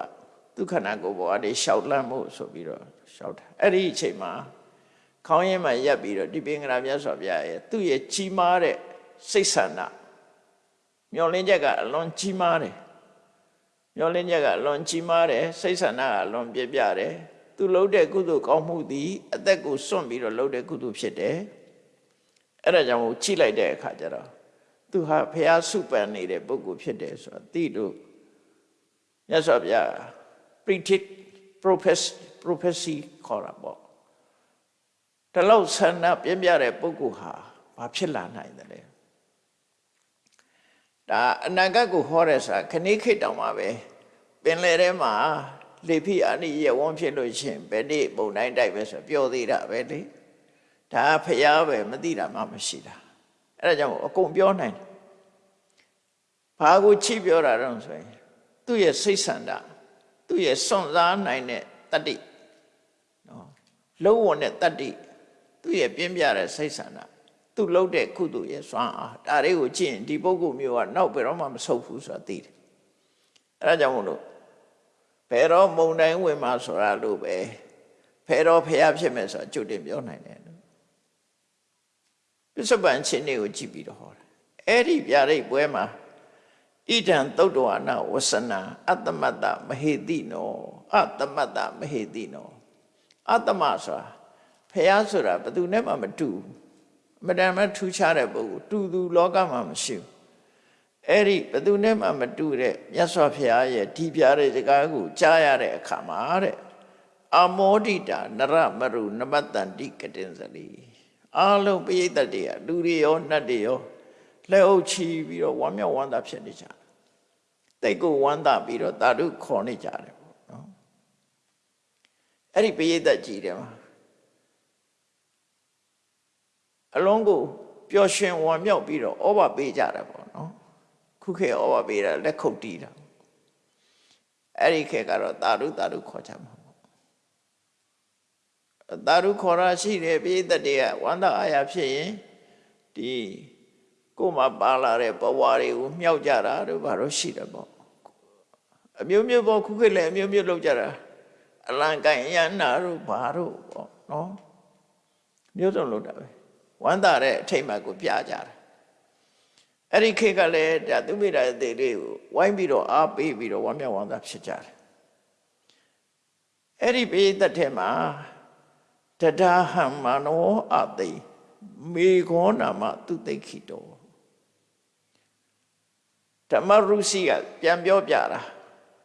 ဒုက္ခနာကိုဘောကနေရှောက်လန့်မှုဆိုပြီးတော့ရှောက်တာအဲ့ဒီအချိန်မှာခေါင်းရင်းမှာရက်ပြီးတော့ဒီပင်္ဂရာမြတ်စွာဘုရားရဲ့သူ့ရဲ့ကြီးမားတဲ့စိတ်ဆန္ဒမျောလင်းချက်ကအလွန်ကြီးမားတယ်မျောလင်းချက်ကအလွန်ကြီးမားတယ်စိတ်ဆန္ဒကအလွန်ပြပြတယ် သူလှုပ်တဲ့ကုသိုလ်ကောင်းမှုသည်အသက်ကိုစွန့်ပြီးတော့လှုပ်တဲ့ကုသိုလ်ဖြစ်တယ်အဲ့ဒါကြောင့်မို့ချိလိုက်တဲ့အခါကျတော့သူဟာဖះစုပန်နေတဲ့ပုဂ္ဂိုလ်ဖြစ်တယ်ဆိုတော့တိတို့မြတ်စွာဘုရား predict prophecy prophecy ခေါ်တာပေါ့တလောက်ဆန္ဒပြင်းပြတဲ့ပုဂ္ဂိုလ်ဟာဘာဖြစ်လာနိုင်တယ်လဲဒါအနာဂတ်ကိုဟောတဲ့စာခဏိခိတ်တောင်မှာပဲပင်လယ်ထဲမှာ လေဖိအနိယဝန်းဖြစ်လို့ရှင်ဘယ်နေ့ပုံတိုင်းတိုက်ပဲဆိုပြောသေးတာပဲလေဒါဖျားပဲမသိတာမှမရှိတာအဲ့ဒါကြောင့်အကုန်ပြောနိုင်တယ်ဘာကိုချိပြောတာတော့ဆိုရင်သူ့ရဲ့စိတ်ဆန္ဒသူ့ရဲ့စွန့်စားနိုင်တဲ့တတ္တိနော်လုံးဝနဲ့တတ္တိသူ့ရဲ့ပြင်းပြတဲ့စိတ်ဆန္ဒသူလှုပ်တဲ့ကုသိုလ်ရဲ့စွမ်းအားဒါတွေကိုကြည့်ရင်ဒီပုဂ္ဂိုလ်မျိုးကနောက်ဘယ်တော့မှမဆုတ်ဘူးဆိုတာသိတယ်အဲ့ဒါကြောင့်မို့လို့ ဘယ်တော့မုံတိုင်းဝင်မှာဆိုတာလို့ပဲဖယ်တော့ဖျားဖြစ်မယ်ဆိုတာကြိုတင်ပြောနိုင်တယ်လို့ပစ္စုပန်ချင်းတွေကိုကြည့်ပြီးတော့ဟောတာအဲ့ဒီဗျာဒိတ်ပွဲမှာဣဒံသုတ်တော်နာဝဆနာအတ္တမတ္တမဟေတိနောအတ္တမတ္တမဟေတိနောအတ္တမဆိုတာဖျားဆိုတာဘယ်သူနဲ့မှမတူမတန်မထူးခြားတဲ့ပုဂ္ဂိုလ်တူသူလောကမှာမရှိဘူး အဲ့ဒီဘယ်သူနဲ့မှမတူတဲ့မြတ်စွာဘုရားရဲ့ဒီပြတဲ့စကားကိုကြားရတဲ့အခါမှာတဲ့အမောဒိတာနရမရုနမတ္တန္တိကတင်စလီအလုံးပိဋကတ်တွေကလူတွေရောနတ်တွေရောလက်အုပ်ချီပြီးတော့ဝမ်းမြောက်ဝမ်းသာဖြစ်နေကြတယ်တိတ်ကိုဝမ်းသာပြီးတော့တာဓုခေါ်နေကြတယ်ပေါ့နော်အဲ့ဒီပိဋကတ်ကြီးတယ်မှာအလုံးကိုပျော်ရွှင်ဝမ်းမြောက်ပြီးတော့ဩဘာပေးကြတယ်ပေါ့နော် ခုခေတ်ဩဘာပေးတာလက်ခုပ်တီးတာအဲ့ဒီခေတ်ကတော့တာရုတာရုခေါ်ကြမှာပေါ့တာရုခေါ်ရရှိတယ်ပိဋကတ်တွေကဝမ်းသာအားရဖြစ်ရင်ဒီကိုယ်မှာပါလာတဲ့ဘဝတွေကိုမြှောက်ကြတာတို့ဘာလို့ရှိတယ်ပေါ့အမျိုးမျိုးပေါ့ခုခေတ်လည်းအမျိုးမျိုးလုပ်ကြတာအလံကန်ရန်နာတို့ဘာတို့ပေါ့နော်မျိုးစုံလုပ်တာပဲဝမ်းသာတဲ့အထိတ်မှကိုပြကြတာ အဲ့ဒီခေတ်ကလည်းဒါသူမိတာတဲ့လေးကိုဝိုင်းပြီးတော့အားပေးပြီးတော့ဝမ်းမြောက်ဝမ်းသာဖြစ်ကြတယ်အဲ့ဒီပိသက်ထဲမှာတဒါဟံမနောအသိမေခောနာမသူသိခိတောဓမ္မရုစီကပြန်ပြောပြတာ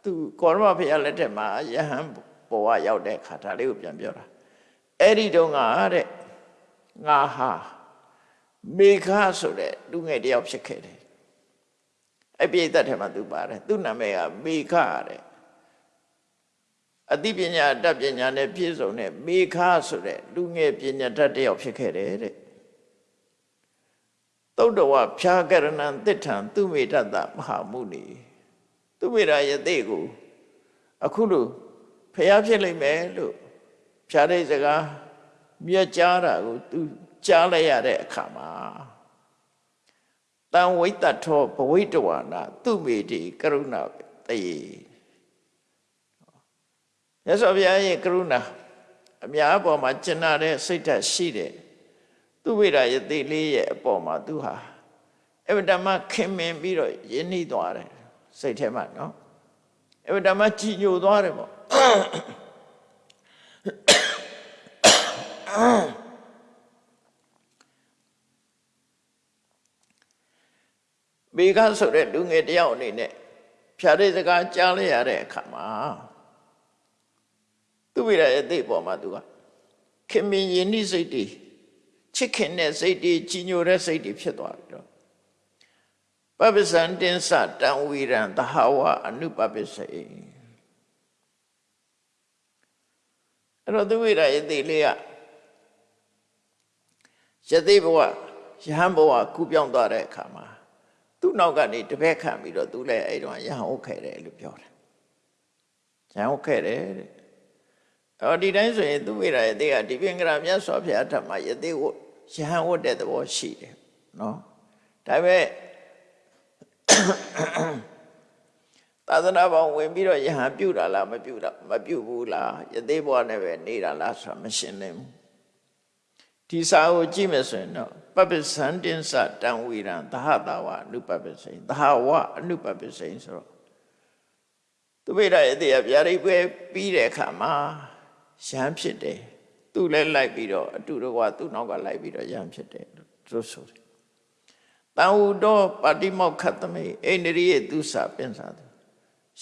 သူကောရမဖေရလက်ထက်မှာယဟန်ဘဝရောက်တဲ့ခါဒါလေးကိုပြန်ပြောတာအဲ့ဒီတုန်းကတဲ့ငါဟာ မေခဆိုတဲ့လူငယ်တယောက်ဖြစ်ခဲ့တယ်အဲ့ပြိတ္တထဲမှာသူပါတယ်သူ့နာမည်ကမေခတဲ့အသိပညာတတ်ပညာနဲ့ပြည့်စုံတဲ့မေခဆိုတဲ့လူငယ်ပညာတတ်တယောက်ဖြစ်ခဲ့တယ်တဲ့သုတ်တော်ဝဖြာကရဏံတိဋ္ဌံသူမေတ္တမဟာမုနီသူမေရာယသိကိုအခုလို့ဖျားဖြစ်လိမ့်မယ်လို့ဖြာတဲ့စကားမြတ်ကြားတာကိုသူ ကြားလိုက်ရတဲ့အခါမှာတံဝိတ္တထောဘဝိတဝနာသူမေတိကရုဏတေရသော်ဘုရားရဲ့ကရုဏာအများအပေါ်မှာကျင်နာတဲ့စိတ်ဓာတ်ရှိတယ်သူဝိရယတိလေးရဲ့အပေါ်မှာသူဟာအဝတ္တမခင်မင်ပြီးတော့ယဉ်နှီးသွားတယ်စိတ်ထဲမှာနော်အဝတ္တမကြည်ညိုသွားတယ်ပေါ့ ဘေကဆိုတဲ့လူငယ်တယောက်အနေနဲ့ဖြာတဲ့စကားကြားလိုက်ရတဲ့အခါမှာသူဝိရရဲ့အသိပေါ်မှာသူကခင်မင်ယဉ်နှိစိတ်တည်ချစ်ခင်တဲ့စိတ်တွေကြီးညိုတဲ့စိတ်တွေဖြစ်သွားပြီတော့ပပ္ပစံတင်္စတံဝီရံသဟဝအနုပပ္ပစေအဲ့တော့သူဝိရယတိလေးကယသိဘဝယဟန်ဘဝကူပြောင်းသွားတဲ့အခါမှာ သူ့နောက်ကနေတပည့်ခံပြီးတော့သူလည်းအဲ့တော့ယဟန်ဟုတ်ခဲ့တယ်လို့ပြောတယ်ယဟန်ဟုတ်ခဲ့တယ်တဲ့အော်ဒီတိုင်းဆိုရင်သူဝိရယတိကဒီပင်္ဂရာမြတ်စွာဘုရားဓမ္မယသိဝယဟန်ဝတ်တဲ့သဘောရှိတယ်နော်ဒါပေမဲ့သာသနာပေါင်းဝင်ပြီးတော့ယဟန်ပြုတာလားမပြုတာမပြုဘူးလားယသိဘဝနဲ့ပဲနေတာလားဆိုတာမရှင်းနိုင်ဘူးဒီစာကိုကြည့်မယ်ဆိုရင်တော့ ပပ္ပစံတင်္စတံဝီရံသဟတာဝအနုပပ္ပစိန်သဟဝအနုပပ္ပစိန်ဆိုတော့သူပိဋကရဲ့တရားဗျာဒိတ်ပွဲပြီးတဲ့အခါမှာရဟန်းဖြစ်တယ်သူလည်းလိုက်ပြီးတော့အတူတကွသူ့နောက်ကလိုက်ပြီးတော့ရဟန်းဖြစ်တယ်လို့သူဆိုတယ်တန်ဟုတော်ပါတိမောက္ခသမိအိန္ဒြိယသူစာပင်စာသူ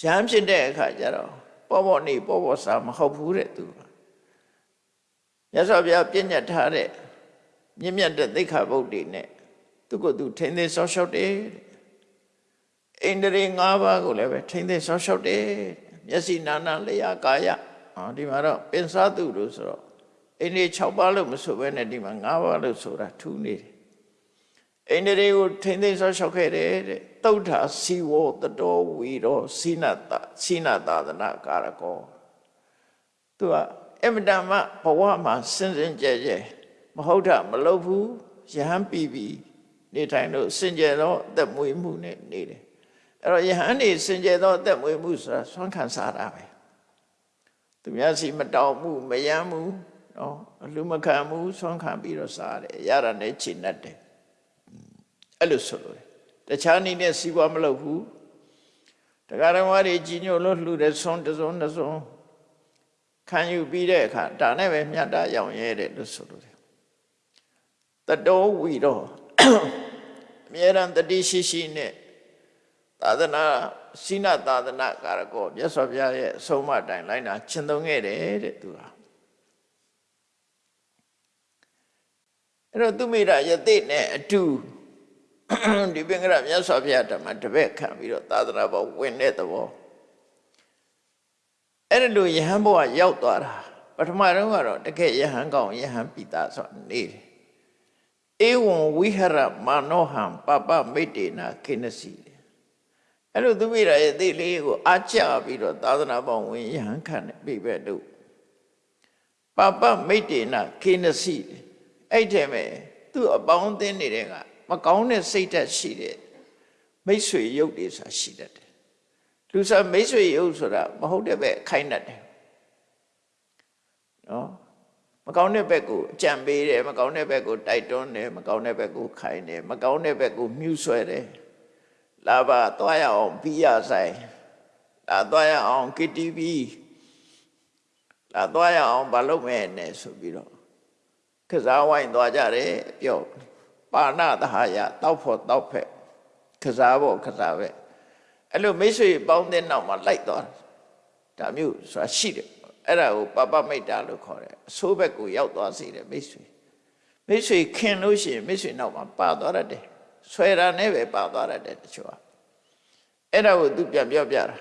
ရဟန်းဖြစ်တဲ့အခါကျတော့ပေါ်ပေါ်နေပေါ်ပေါ်စာမဟုတ်ဘူးတဲ့သူမြတ်စွာဘုရားပြည့်ညတ်ထားတဲ့ မြင့်မြတ်တဲ့သိက္ခာပုဒ်တွေနဲ့သူကသူထိမ့်သိမ်းဆောက်ရှောက်တယ်အိန္ဒြေ၅ပါးကိုလည်းပဲထိမ့်သိမ်းဆောက်ရှောက်တယ်မျက်စိနာနာလျာကာယဟောဒီမှာတော့ပင်စားသူလို့ဆိုတော့အိန္ဒြေ6ပါးလို့မဆိုဘဲနဲ့ဒီမှာ၅ပါးလို့ဆိုတာထူးနေတယ်အိန္ဒြေကိုထိမ့်သိမ်းဆောက်ရှောက်ခဲ့တယ်တဲ့တုဋ္ဌာစီဝတတော်ဝီရောစိနတစိနသာသနာကာရကောသူကအမတမဘဝမှာစင်စင်ကြဲကြဲ မဟုတ်တာမလုပ်ဘူးယဟန်ပြီးပြီနေထိုင်လို့စင်ကြယ်သောအသက်မွေးမှုနဲ့နေတယ်အဲ့တော့ယဟန်နေစင်ကြယ်သောအသက်မွေးမှုဆိုတာဆွမ်းခံစားတာပဲသူများစီမတောင်းမှုမယမ်းမှုနော်အလူမခံမှုဆွမ်းခံပြီးတော့စားတယ်ရတာနဲ့ချိန်တတ်တယ်အဲ့လိုဆိုလို့တခြားနည်းနဲ့စီးပွားမလုပ်ဘူးတရားတော်ဝါတွေကြီးညိုလို့လှူတဲ့ဆွမ်းတစ်စုံတစ်စုံခံယူပြီးတဲ့အခါဒါနဲ့ပဲမြတ်တာရောင်ရဲတယ်လို့ဆိုလို့ တယ်တတော်ဝီတော့အမြဲတမ်းတတိရှိရှိနဲ့သာသနာစိနသာသနာကာရကောမြတ်စွာဘုရားရဲ့အဆုံးအမတိုင်လိုက်တာရှင်းသုံးခဲ့တယ်တဲ့သူဟာအဲ့တော့သူမိရယသိနဲ့အတူဒီပင်ကရမြတ်စွာဘုရားဓမ္မတပည့်ခံပြီးတော့သာသနာပေါ်ဝင်တဲ့သဘောအဲ့ဒါလိုယဟန်ဘဝရောက်သွားတာပထမတော့ကတော့တကယ်ယဟန်ကောင်ယဟန်ပိတာဆိုနေတယ် ဧဝံဝိဟရမာနောဟံပပမိတ်တေနာခိနစီအဲ့လိုသူမိရရဲ့သိလေးကိုအားချပြီးတော့သာသနာပေါင်းဝင်ယဟန်ခံတဲ့ပြိပဲတို့ပပမိတ်တေနာခိနစီအဲ့ထဲမဲ့သူ့အပေါင်းအသင်းနေတဲ့ကမကောင်းတဲ့စိတ်ဓာတ်ရှိတဲ့မိတ်ဆွေရုပ်တွေဆိုတာရှိတတ်တယ်လူစားမိတ်ဆွေရုပ်ဆိုတာမဟုတ်တဲ့ဘက်ခိုင်းတတ်တယ်နော် မကောင်းတဲ့ဘက်ကိုအကြံပေးတယ်မကောင်းတဲ့ဘက်ကိုတိုက်တွန်းတယ်မကောင်းတဲ့ဘက်ကိုခိုင်းတယ်မကောင်းတဲ့ဘက်ကိုမြှူဆွဲတယ်လာပါသွားရအောင်ပြီးရဆိုင်လာသွားရအောင် KTV လာသွားရအောင်မလုပ်မဲ့နဲ့ဆိုပြီးတော့ကစားဝိုင်းသွားကြတယ်ပြောပါဏသဟာယတောက်ဖို့တောက်ဖက်ကစားဖို့ကစားပဲအဲ့လိုမိတ်ဆွေပေါင်းတဲ့နောက်မှာလိုက်သွားတာမျိုးဆိုတာရှိတယ် အဲ့ဒါကိုပပမိတ်တာလို့ခေါ်တယ်အဆိုးဘက်ကိုရောက်သွားစေတယ်မိတ်ဆွေမိတ်ဆွေခင်လို့ရှိရင်မိတ်ဆွေနောက်မှာပါသွားတတ်တယ်ဆွဲတာနဲ့ပဲပါသွားတတ်တယ်တချို့ကအဲ့ဒါကိုသူပြန်ပြောပြတာ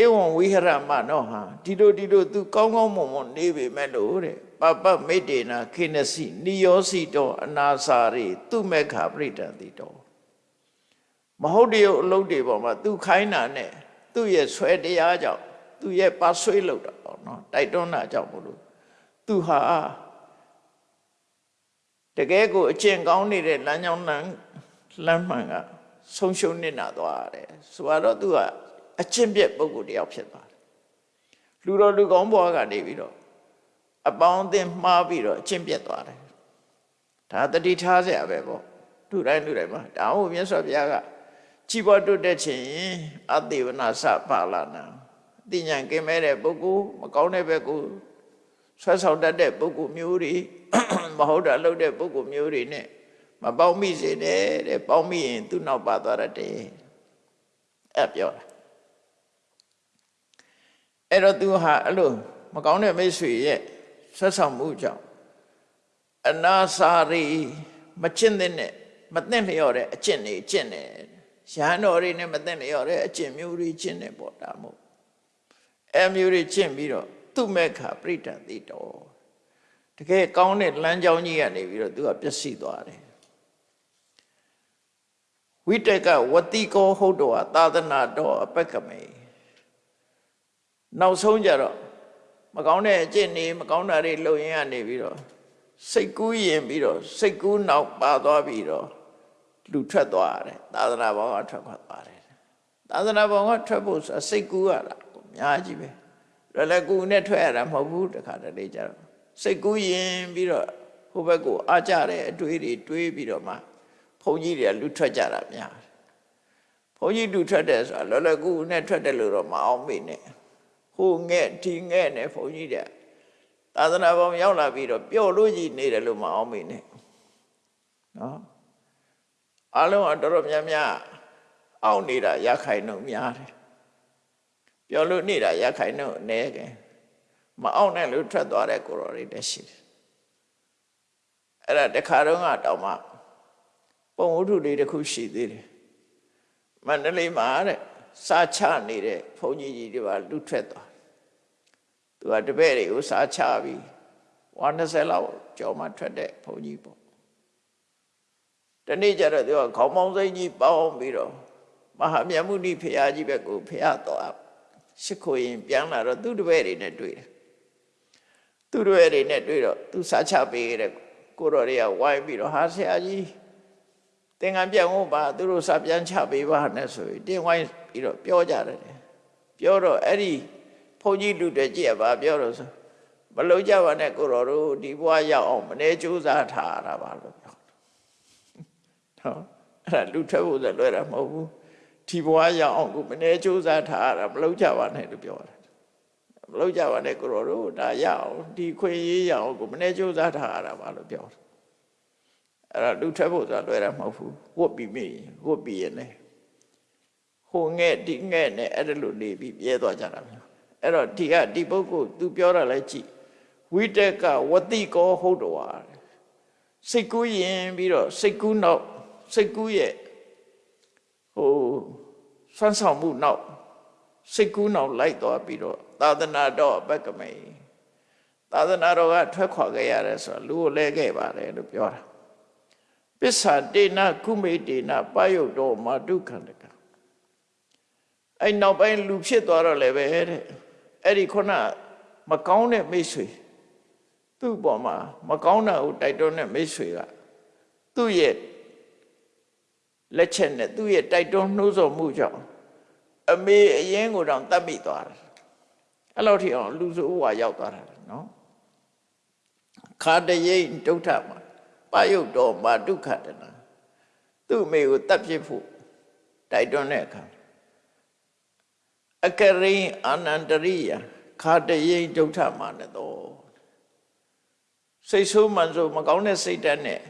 ဧဝံဝိဟရမနောဟာဒီလိုဒီလိုသူကောင်းကောင်းမွန်မွန်နေပေမဲ့လို့တဲ့ပပမိတ်တေနာခိနစီနိယောစီတောအနာစာရိသူမေခပရိတံတိတောမဟုတ်တရုပ်အလုပ်တွေပေါ်မှာသူခိုင်းတာနဲ့သူ့ရဲ့ဆွဲတရားကြောင့် သူ့ရဲ့ပါဆွေးလို့တာပေါ့နော်တိုက်တွန်းတာကြောင့်မလို့သူဟာတကယ်ကိုအကျင့်ကောင်းနေတဲ့လမ်းကြောင်းလမ်းလမ်းမှန်ကဆုံးရှုံးနေတာသွားတယ်ဆိုတော့သူကအကျင့်ပြက်ပုဂ္ဂိုလ်တယောက်ဖြစ်သွားတယ်လူတော်လူကောင်းဘဝကနေပြီးတော့အပေါင်းအသင်းမှားပြီးတော့အကျင့်ပြက်သွားတယ်ဒါတတိထားเสียပဲပေါ့လူတိုင်းလူတိုင်းမှာဒါဟုတ်မြတ်စွာဘုရားကကြည်ပေါ်တွတ်တဲ့ချင်းအသေဝနာစပါလာနာအ သိဉာဏ်ကင်းမဲ့တဲ့ပုဂ္ဂိုလ်မကောင်းတဲ့ဘက်ကိုဆွဲဆောင်တတ်တဲ့ပုဂ္ဂိုလ်မျိုးတွေမဟုတ်တာလုပ်တဲ့ပုဂ္ဂိုလ်မျိုးတွေနဲ့မပေါင်းမိစေနဲ့တဲ့ပေါင်းမိရင်သူ့နောက်ပါသွားတယ်အဲ့ပြောတာအဲ့တော့သူဟာအဲ့လိုမကောင်းတဲ့မိတ်ဆွေရဲ့ဆက်ဆောင်မှုကြောင့်အနာစာရီမကျင့်တဲ့နဲ့မသိလျော်တဲ့အကျင့်တွေကျင့်တယ်ရဟန်းတော်တွေနဲ့မသိလျော်တဲ့အကျင့်မျိုးတွေကျင့်တယ်ပေါ့ဒါမို့ အဲမျိုးတွေကျင့်ပြီးတော့သူမဲ့ခါပြိတ္တတိတော်တကယ်ကောင်းတဲ့လမ်းကြောင်းကြီးကနေပြီးတော့သူကပျက်စီးသွားတယ်ဝိတကဝတိကောဟုတ်တော်သာသနာတော်အပက်ကမေနောက်ဆုံးကြတော့မကောင်းတဲ့အကျင့်တွေမကောင်းတာတွေလုပ်ရင်ကနေပြီးတော့စိတ်ကူးရင်ပြီးတော့စိတ်ကူးနောက်ပါသွားပြီးတော့လူထွက်သွားတယ်သာသနာဘောင်ကထွက်ခွာသွားတယ်သာသနာဘောင်ကထွက်ဖို့ဆိုစိတ်ကူးရတာ အများကြီးပဲရလည်းကူနဲ့ထွက်ရတာမဟုတ်ဘူးတခါတလေကြတော့စိတ်ကူးရင်ပြီးတော့ဟိုဘက်ကိုအားကြတဲ့အတွေးတွေတွေးပြီးတော့မှဘုန်းကြီးတွေကလူထွက်ကြတာများတယ်ဘုန်းကြီးလူထွက်တယ်ဆိုတာလောလောကူနဲ့ထွက်တယ်လို့တော့မအောင်မေနဲ့ဟိုငဲ့ဒီငဲ့နဲ့ဘုန်းကြီးတွေသာသနာပေါင်းရောက်လာပြီးတော့ပျော်လို့ကြီးနေတယ်လို့မအောင်မေနဲ့နော်အလုံးအတော်တော်များများအောက်နေတာရခိုင်နှုံများတယ် ပျော်လို့နေတာရခိုင်နှုံအနေကမအောင်နဲ့လို့ထွက်သွားတဲ့ကိုရော်တွေတက်ရှိတယ်အဲ့ဒါတခါတော့ကတောင်မှပုံဝတ္ထုလေးတစ်ခုရှိသေးတယ်မန္တလေးမှာတဲ့စာချနေတဲ့ဘုန်းကြီးကြီးတွေပါလူထွက်သွားသူကတပည့်တွေကိုစာချပြီး120လောက်ကြော်မှထွက်တဲ့ဘုန်းကြီးပေါ့တနေ့ကျတော့သူကခေါင်းပေါင်းစိတ်ကြီးပေါင်းပြီးတော့မဟာမြတ်မုနိဖရာကြီးဘက်ကိုဖရာတော် ရှိခိုးရင်ပြန်လာတော့သူတပည့်တွေနဲ့တွေ့တယ်သူတပည့်တွေနဲ့တွေ့တော့သူစာချပေးတဲ့ကိုတော်တွေကဝိုင်းပြီးတော့ဟာဆရာကြီးသင်္ကန်းပြောင်းဖို့ပါသူတို့စာပြန်ချပေးပါနဲ့ဆိုပြီးတင်းဝိုင်းပြီးတော့ပြောကြတယ်ပြောတော့အဲ့ဒီဘုန်းကြီးလူတွေကြည့်ရပါပြောတော့ဆိုမလုံးကြပါနဲ့ကိုတော်တို့ဒီဘဝရောက်အောင်မနေကြိုးစားထားရတာပါလို့ပြောနော်အဲ့ဒါလူထွက်ဖို့ဆိုလွယ်တာမဟုတ်ဘူး ဒီဘဝရောက်အောင်ကိုမနေကြိုးစားထားရတာမလုံးကြပါနဲ့လို့ပြောတယ်မလုံးကြပါနဲ့ကိုတော်တို့ဒါရအောင်ဒီခွင့်ရေးရအောင်ကိုမနေကြိုးစားထားရတာပါလို့ပြောတယ်အဲ့ဒါလူထွက်ဖို့ဆိုတာလွယ်တာမဟုတ်ဘူးဝတ်ပြီးမိဝတ်ပြီးရင်လည်းဟိုငဲ့ဒီငဲ့နဲ့အဲ့ဒါလိုနေပြီးပြဲသွားကြတာမျိုးအဲ့တော့ဒီကဒီပုဂ္ဂိုလ် तू ပြောတာလဲကြည့်ဝိတက်ကဝတိကောဟုတ်တော်စိတ်ကူးရင်ပြီးတော့စိတ်ကူးနောက်စိတ်ကူးရဲ့ဟို ဆွမ်းဆောင်မှုနောက်စိတ်ကူးနောက်လိုက်သွားပြီးတော့သာသနာတော်ဘက်ကမေသာသနာတော်ကထွက်ခွာခဲ့ရတယ်ဆိုတော့လူကိုလဲခဲ့ပါတယ်လို့ပြောတာပစ္ဆာတေနကုမေတေနပယုတ်တော်မာဒုက္ခန္တကအဲ့နောက်ပိုင်းလူဖြစ်သွားတော့လည်းပဲတဲ့အဲ့ဒီခုနမကောင်းတဲ့မိတ်ဆွေသူ့ပေါ်မှာမကောင်းတာကိုတိုက်တွန်းတဲ့မိတ်ဆွေကသူ့ရဲ့လက်ချက်နဲ့သူ့ရဲ့တိုက်တွန်းနှိုးဆော်မှုကြောင့် အမေအရင်ကိုတောင်တတ်မိသွားတယ်အဲ့လောက်ထိအောင်လူစုဝါရောက်သွားတာနော်ခါတရိတ်ဒုဋ္ဌမှာပယုတ်တော်မှာဒုက္ခတနာသူ့အမေကိုတတ်ဖြစ်ဖို့တိုက်တွန်းတဲ့အခါအကရိအာနန္တရိယခါတရိတ်ဒုဋ္ဌမှာနဲ့တော့စိတ်ဆိုးမှန်ဆိုမကောင်းတဲ့စိတ်ဓာတ်နဲ့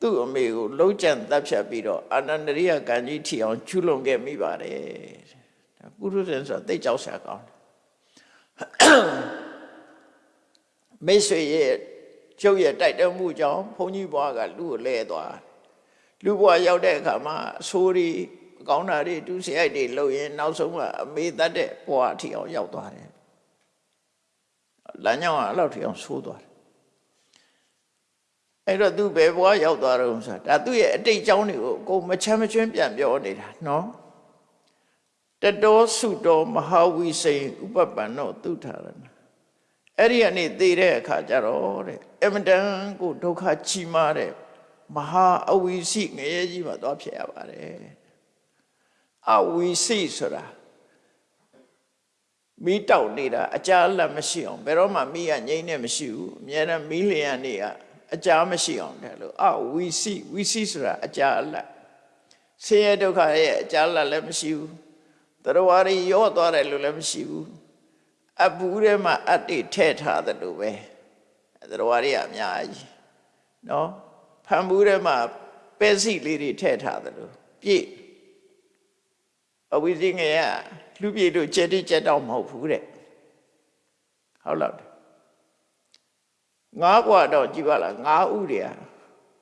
သူ့အမေကိုလုံးကျန်တပ်ဖြတ်ပြီးတော့အာနန္ဒရိယကံကြီးထီအောင်ချူလွန်ခဲ့မိပါတယ် ဒါပုရုဇဉ်ဆိုတာသိကြောက်ဆရာကောင်းတယ်မိတ်ဆွေရဲ့ကျုပ်ရဲ့တိုက်တွန်းမှုကြောင့်ဘုန်းကြီးဘွားကလူကိုလဲသွားလူဘွားရောက်တဲ့အခါမှာအဆိုးတွေကောင်းတာတွေတူစရိုက်တွေလုပ်ရင်နောက်ဆုံးကအမေတတ်တဲ့ဘွားထီအောင်ရောက်သွားတယ်လမ်းကြောင်းကအဲ့လောက်ထီအောင်ဆိုးသွားတယ်အဲ့တော့သူဘယ်ဘွားရောက်သွားတော့ဆိုတာဒါသူ့ရဲ့အတိတ်အကြောင်းတွေကိုကိုမချမ်းမချွင်းပြန်ပြောနေတာနော် တတောစုတော်မဟာဝိစိန်ဥပပန္နောသုထာရဏအဲ့ဒီကနေသိတဲ့အခါကျတော့တဲ့အမတန်ကိုဒုက္ခကြီးမားတဲ့မဟာအဝိစိငရဲကြီးမှာသွားဖြစ်ရပါတယ်အဝိစိဆိုတာမိတောက်နေတာအကြာလက်မရှိအောင်ဘယ်တော့မှမိကငြိမ့်နေမရှိဘူးအများနဲ့မိလျံနေကအကြာမရှိအောင်တယ်လို့အဝိစိဝိစိဆိုတာအကြာလက်ဆင်းရဲဒုက္ခရဲ့အကြာလက်လည်းမရှိဘူး တရားရီရော့သွားတယ်လို့လည်းမရှိဘူးအပူထဲမှာအတ္တိထဲ့ထားတယ်လို့ပဲတရားရီအများကြီးနော်ဖန်ဘူးထဲမှာပဲစီလေးတွေထဲ့ထားတယ်လို့ပြည့်အဝိဇ္ဇငယ်ကလူပြည့်တို့ကြက်တိကြက်တော့မဟုတ်ဘူးတဲ့ဟုတ်လားငါးဘဝတော့ကြည်ပါလားငါးဥတွေက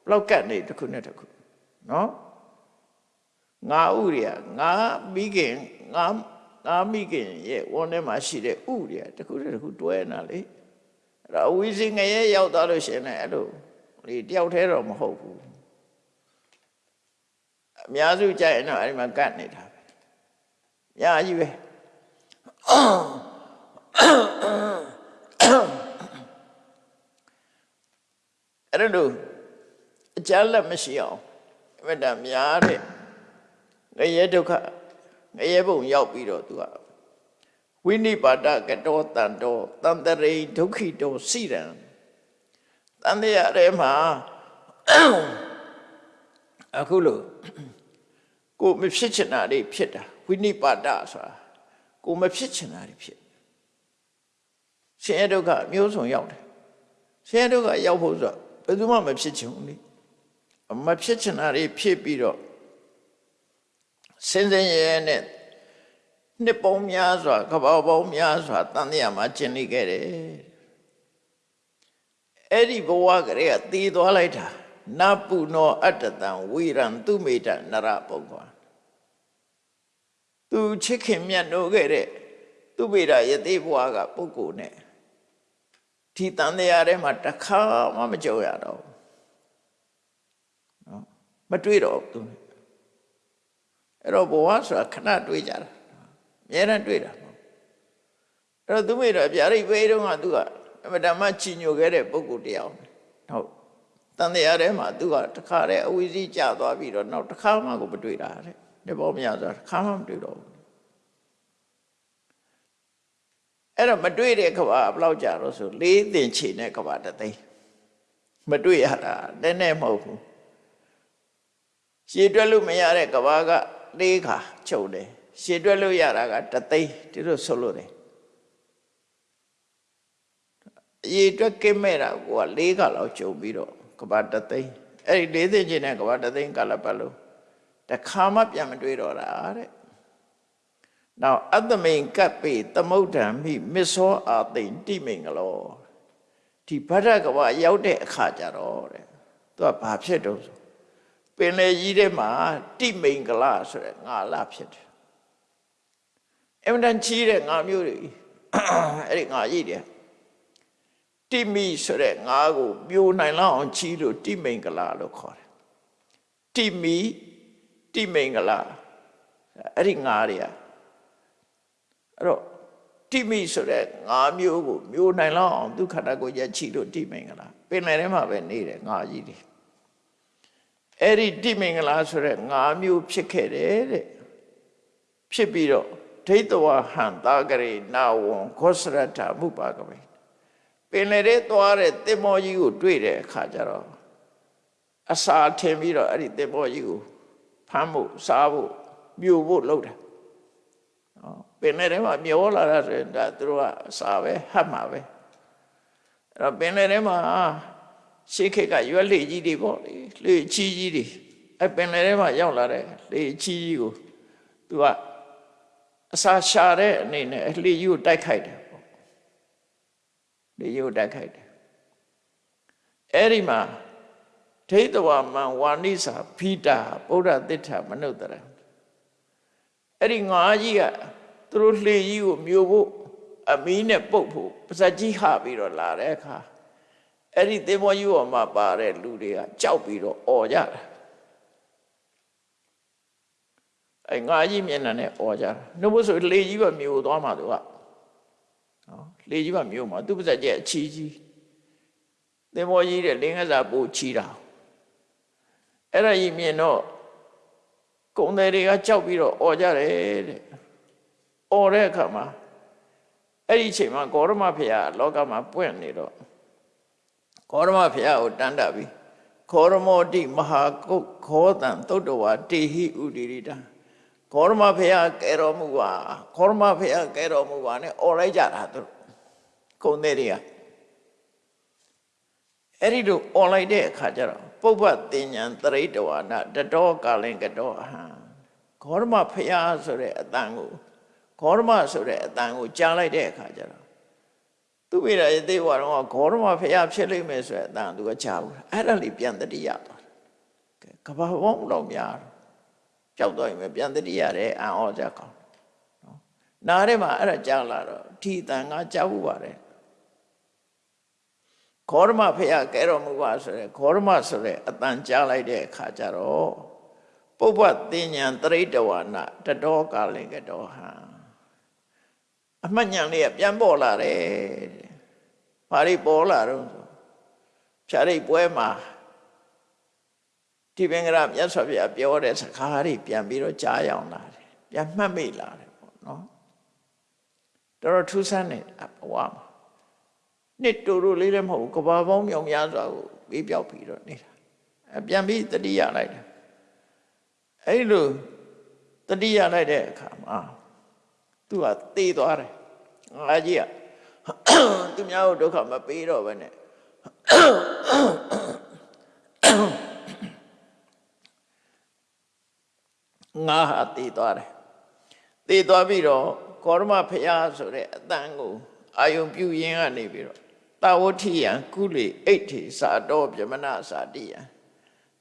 ဘလောက်ကတ်နေတစ်ခုနဲ့တစ်ခုနော်ငါးဥတွေကငါးမိခင် ငါးငါးမိခင်ရဲ့ဝန်းထဲမှာရှိတဲ့ဥတွေကတစ်ခုနဲ့တစ်ခုတွဲနေတာလေအဲ့တော့အဝီစီငရဲရောက်သွားလို့ရှရင်လည်းအဲ့လိုလေတယောက်တည်းတော့မဟုတ်ဘူးအများစုကြိုက်ရင်တော့အဲ့ဒီမှာကတ်နေတာပဲအများကြီးပဲအဲ့လိုအကြမ်းလက်မရှိအောင်အမတန်များတဲ့ငရဲဒုက္ခ ငရဲဘုံရောက်ပြီးတော့သူကဝိနိပါဒကတောတန်တောတန်တရိဒုက္ခိတောစိရံတန်တရားထဲမှာအခုလို့ကိုမဖြစ်ချင်တာတွေဖြစ်တာဝိနိပါဒဆိုတာကိုမဖြစ်ချင်တာတွေဖြစ်ရှင်ရဲ့ဒုက္ခအမျိုးစုံရောက်တယ်ရှင်ရဲ့ဒုက္ခရောက်ဖို့ဆိုတော့ဘယ်သူမှမဖြစ်ချင်ဘူးလေမဖြစ်ချင်တာတွေဖြစ်ပြီးတော့ စင်စင်ရဲရဲနဲ့နှစ်ပေါင်းများစွာကဘာပေါင်းများစွာတန်တရားမှာကျင်နေခဲ့တယ်အဲ့ဒီဘဝကလေးကတည်သွားလိုက်တာနပုနောအတ္တတံဝိရံသူမေတ္တနရပုဂ္ဂဝါသူချစ်ခင်မြတ်နိုးခဲ့တဲ့သူမေတ္တယတိဘဝကပုဂ္ဂိုလ်နဲ့ဒီတန်တရားထဲမှာတစ်ခါမှမကြောက်ရတော့ဘူးနော်မတွေ့တော့ဘူးသူ အဲ့တော့ဘဝဆိုတာခဏတွေ့ကြတာအများနဲ့တွေ့တာမဟုတ်အဲ့တော့သူမေတော့ဗျာဒိတ်ဘေးတုန်းကသူကအမတမချီညိုခဲ့တဲ့ပုဂ္ဂိုလ်တရားဟုတ်တန်တရားထဲမှာသူကတခါတည်းအဝီစီးကျသွားပြီးတော့နောက်တစ်ခါမှကိုမတွေ့တာတဲ့ဒီပေါ်မရဆိုတစ်ခါမှမတွေ့တော့ဘူးအဲ့တော့မတွေ့တဲ့ကဘာဘယ်လောက်ကြာတော့ဆိုလေးသင်ချေနဲ့ကဘာတသိန်းမတွေ့ရတာနည်းနည်းမဟုတ်ဘူးရှည်တွက်လို့မရတဲ့ကဘာက လေးခါချုပ်တယ်ရှည်တွက်လို့ရတာကတသိန်းဒီလိုဆိုလို့တယ်အရေးအတွက်ကင်းမဲ့တာကိုကလေးခါလောက်ကျုံပြီးတော့ကဘာတသိန်းအဲ့ဒီလေးသင်ချေနဲ့ကဘာတသိန်းကလပတ်လို့တခါမှပြန်မတွေ့တော့တာတဲ့နောက်အတ္တမိန်ကပ်ပေသမုဒ္ဒံမိမစ္ဆောအာသိန်တိမိန်ကလောဒီဗဒ္ဒကဝရောက်တဲ့အခါကျတော့တဲ့သူကဘာဖြစ်တော့ဆို ပင်လေကြီးထဲမှာတိမိန်ကလဆိုတဲ့ငါလာဖြစ်တယ်အမှန်တန်ကြီးတဲ့ငါမျိုးတွေအဲ့ဒီငါကြီးတယ်တိမိဆိုတဲ့ငါကိုပြိုနိုင်လောက်အောင်ကြီးလို့တိမိန်ကလလို့ခေါ်တယ်တိမိတိမိန်ကလအဲ့ဒီငါတွေကအဲ့တော့တိမိဆိုတဲ့ငါမျိုးကိုမျိုးနိုင်လောက်အောင်ဒုက္ခတာကိုရက်ချီလို့တိမိန်ကလားပင်လယ်ထဲမှာပဲနေတယ်ငါကြီးတွေ အဲ့ဒီတိမိန်ကလားဆိုတဲ့ငါမျိုးဖြစ်ခဲ့တယ်တဲ့ဖြစ်ပြီးတော့ဒိဋ္ဌဝဟံတာဂရေနာဝံခောစရထမှုပါကပဲပင်လယ်ထဲသွားတဲ့တင်မောကြီးကိုတွေ့တဲ့အခါကျတော့အစာထင်ပြီးတော့အဲ့ဒီတင်မောကြီးကိုဖမ်းဖို့စားဖို့မြူဖို့လုပ်တယ်နော်ပင်လယ်ထဲမှာမျောလာတာဆိုရင်ဒါသူတို့ကအစာပဲဟတ်မှာပဲအဲ့တော့ပင်လယ်ထဲမှာ ရှေးခေတ်ကရွက်လေကြီးတွေပေါ့လေလေချီကြီးတွေအဲ့ပင်လယ်ထဲမှာရောက်လာတဲ့လေချီကြီးကိုသူကအစာရှာတဲ့အနေနဲ့လေကြီးကိုတိုက်ခိုက်တယ်ပေါ့လေကြီးကိုတိုက်ခိုက်တယ်အဲ့ဒီမှာဒိဋ္ဌဝမံဝါနိစာဖိတာဗုဒ္ဓသစ္စာမနုဿရံအဲ့ဒီငါးကြီးကသူတို့လှေကြီးကိုမျိုးဖို့အမီးနဲ့ပုတ်ဖို့ပါဇက်ကြီးဟပြီးတော့လာတဲ့အခါ အဲ့ဒီသင်္ဘောကြီးပေါ်မှာပါတဲ့လူတွေကကြောက်ပြီးတော့អော်ကြတာအဲ့ငါးကြီးမျက်နှာနဲ့អော်ကြတာနှုတ်ဖို့ဆိုလှေကြီးပဲမျိုးသွားမှာသူကနော်လှေကြီးပဲမျိုးမှာသူပါဇက်ကြီးအချီကြီးသင်္ဘောကြီးတဲ့လင်းကစားပို့ချီတာအဲ့ဒါကြီးမြင်တော့ကုံတယ်တွေကကြောက်ပြီးတော့អော်ကြတယ်တဲ့អော်တဲ့အခါမှာအဲ့ဒီအချိန်မှာဂေါရမဖရာလောကမှာပွင့်နေတော့ ဂေါရမဖရာကိုတန်တပြီးခောရမောတိမဟာကုတ်ခောတံသုတ်တဝါတေဟိဥဒိရိတံဂေါရမဖရာကဲတော်မူပါဂေါရမဖရာကဲတော်မူပါနဲ့អော်လိုက်ကြတာသူကုံတယ်တွေကအဲ့ဒီလိုអော်လိုက်တဲ့အခါကျတော့ပုပ္ပတင်ညာတရိတဝါနတတောကာလင်ကတောအဟံဂေါရမဖရာဆိုတဲ့အတန်ကိုဂေါရမဆိုတဲ့အတန်ကိုကြားလိုက်တဲ့အခါကျတော့ သူသူမိရာရေးသေးဘွားတော့ဂေါရမဖះဖြစ်လိမ့်မယ်ဆိုတဲ့အတန်သူကကြားဘူးအဲ့ဒါလေးပြန်တတိယသွားတယ်ကဲကဘာဝုံတော့များကြောက်တော့ရင်ပဲပြန်တတိယတယ်အံ့ဩကြကောင်းနော်နားထဲမှာအဲ့ဒါကြားလာတော့ဒီအတန်ကကြားဘူးပါတယ်ခောရမဖះကဲတော်မူပါဆိုရဲခောရမဆိုရဲအတန်ကြားလိုက်တဲ့အခါကျတော့ပုပ္ပတင်ညာတရိတဝနာတတော်ကာလင်ကတော်ဟံအမှတ်ဉာဏ်လေးကပြန်ပေါ်လာတယ်တဲ့ ဘာတွေပေါ်လာတော့ဆိုဖြာရိတ်ပွဲမှာဒီပင်္ဂရမြတ်စွာဘုရားပြောတဲ့စကားတွေပြန်ပြီးတော့ကြားရအောင်လာတယ်ပြန်မှတ်မိလာတယ်ပေါ့နော်တော်တော်ထူးဆန်းနေဘဝမှာနှစ်တူတူလေးလည်းမဟုတ်ဘူးကဘာပေါင်းမြောင်များစွာကိုပြီးပြောက်ပြီးတော့နေတာအပြန်ပြီးတတိယလိုက်တယ်အဲ့လိုတတိယလိုက်တဲ့အခါမှာသူကသေသွားတယ်ငါကြီးက သူများကိုဒုက္ခမပေးတော့ဘဲနဲ့ငါဟာသေသွားတယ်သေသွားပြီးတော့ကောရမဖရာဆိုတဲ့အတန်ကိုအာယုံပြုရင်းကနေပြီးတော့တာဝတိယံကုလေအိဋ္ဌိစာတော်ပြမနာစာတိယံ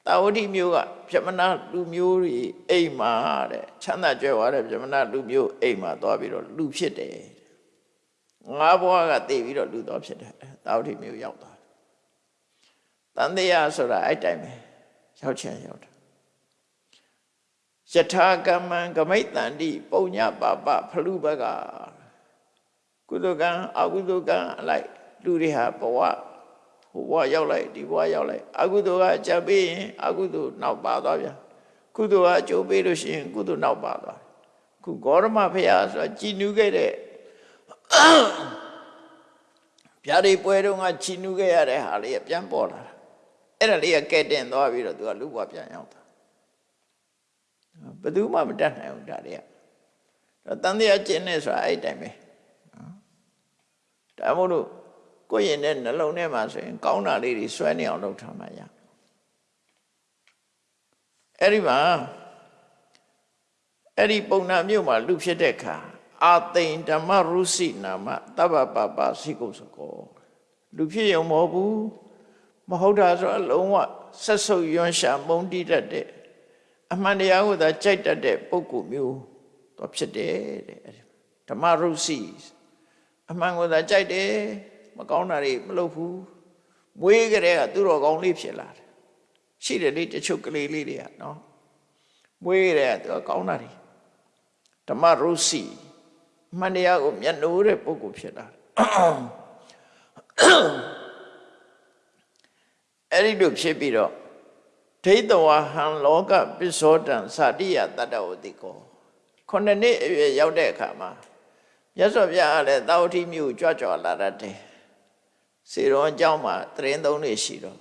တာဝတိမျိုးကပြမနာလူမျိုးတွေအိမ်မှာတဲ့ချမ်းသာကြွယ်ဝတဲ့ပြမနာလူမျိုးအိမ်မှာသွားပြီးတော့လူဖြစ်တယ် ငါးဘဝကတည်ပြီးတော့လူတော်ဖြစ်တယ်တာဝတိမျိုးရောက်သွားတယ်တန်တရားဆိုတာအဲ့တိုင်းပဲရောက်ချင်ရောက်တယ်ယထာကမ္မံကမိတ်တန္တိပုံညပါပဖလူဘကကုသကံအကုသကံအလိုက်လူတွေဟာဘဝဟိုဘဝရောက်လိုက်ဒီဘဝရောက်လိုက်အကုသိုလ်ကအကြပ်ပေးရင်အကုသိုလ်နောက်ပါသွားဗျာကုသိုလ်ကအကျိုးပေးလို့ရှိရင်ကုသိုလ်နောက်ပါသွားခုဂေါရမဖရာဆိုတာကြည်နူးခဲ့တဲ့ ဗျာဒီပွဲတုန်းကကြည်နူးခဲ့ရတဲ့ဟာလေးကပြန်ပေါ်လာတာအဲ့ဒါလေးကကဲတင်သွားပြီးတော့သူကလူဘဝပြန်ရောက်တာဘယ်သူမှမတတ်နိုင်ဘူးဒါတွေကတော့တန်တရားကျင့်နေဆိုတာအဲ့တိုင်းပဲဒါမို့လို့ကိုယ့်ရင်တဲ့နှလုံးထဲမှာဆိုရင် ကောင်းတာလေးတွေဆွဲနေအောင်လုပ်ထားမှရအဲ့ဒီမှာအဲ့ဒီပုံနာမြို့မှာလူဖြစ်တဲ့ခါ အာသိန်ဓမ္မရုစီနာမတဗ္ဗပပစိကုစကောလူဖြစ်ရုံမဟုတ်ဘူးမဟုတ်တာဆိုအလုံးဝဆက်ဆုပ်ယွန်းရှာမုန်းတိတတ်တဲ့အမှန်တရားကိုသာကြိုက်တတ်တဲ့ပုဂ္ဂိုလ်မျိုးတော့ဖြစ်တယ်တဲ့ဓမ္မရုစီအမှန်ကိုသာကြိုက်တယ်မကောင်းတာတွေမလုပ်ဘူးမွေးကြတဲ့ကသူတော်ကောင်းလေးဖြစ်လာတယ်ရှိတယ်လေတချို့ကလေးလေးတွေကနော်မွေးကြတဲ့ကသူကောင်းတာတွေဓမ္မရုစီအ မှန်တရားကိုမျက်နှိုးတဲ့ပုဂ္ဂိုလ်ဖြစ်လာတယ်အဲ့ဒီလိုဖြစ်ပြီးတော့ဒိဋ္ဌဝဟံလောကပစ္စောတံသာတိယတတ္တဝတိကောခုနှစ်နှစ်အရွယ်ရောက်တဲ့အခါမှာမြတ်စွာဘုရားကလည်းသာဝတိမြို့ကြွကြွလာတတ်တယ်စေတော်အကြောင်းမှာတရင်သုံးနေရှိတော့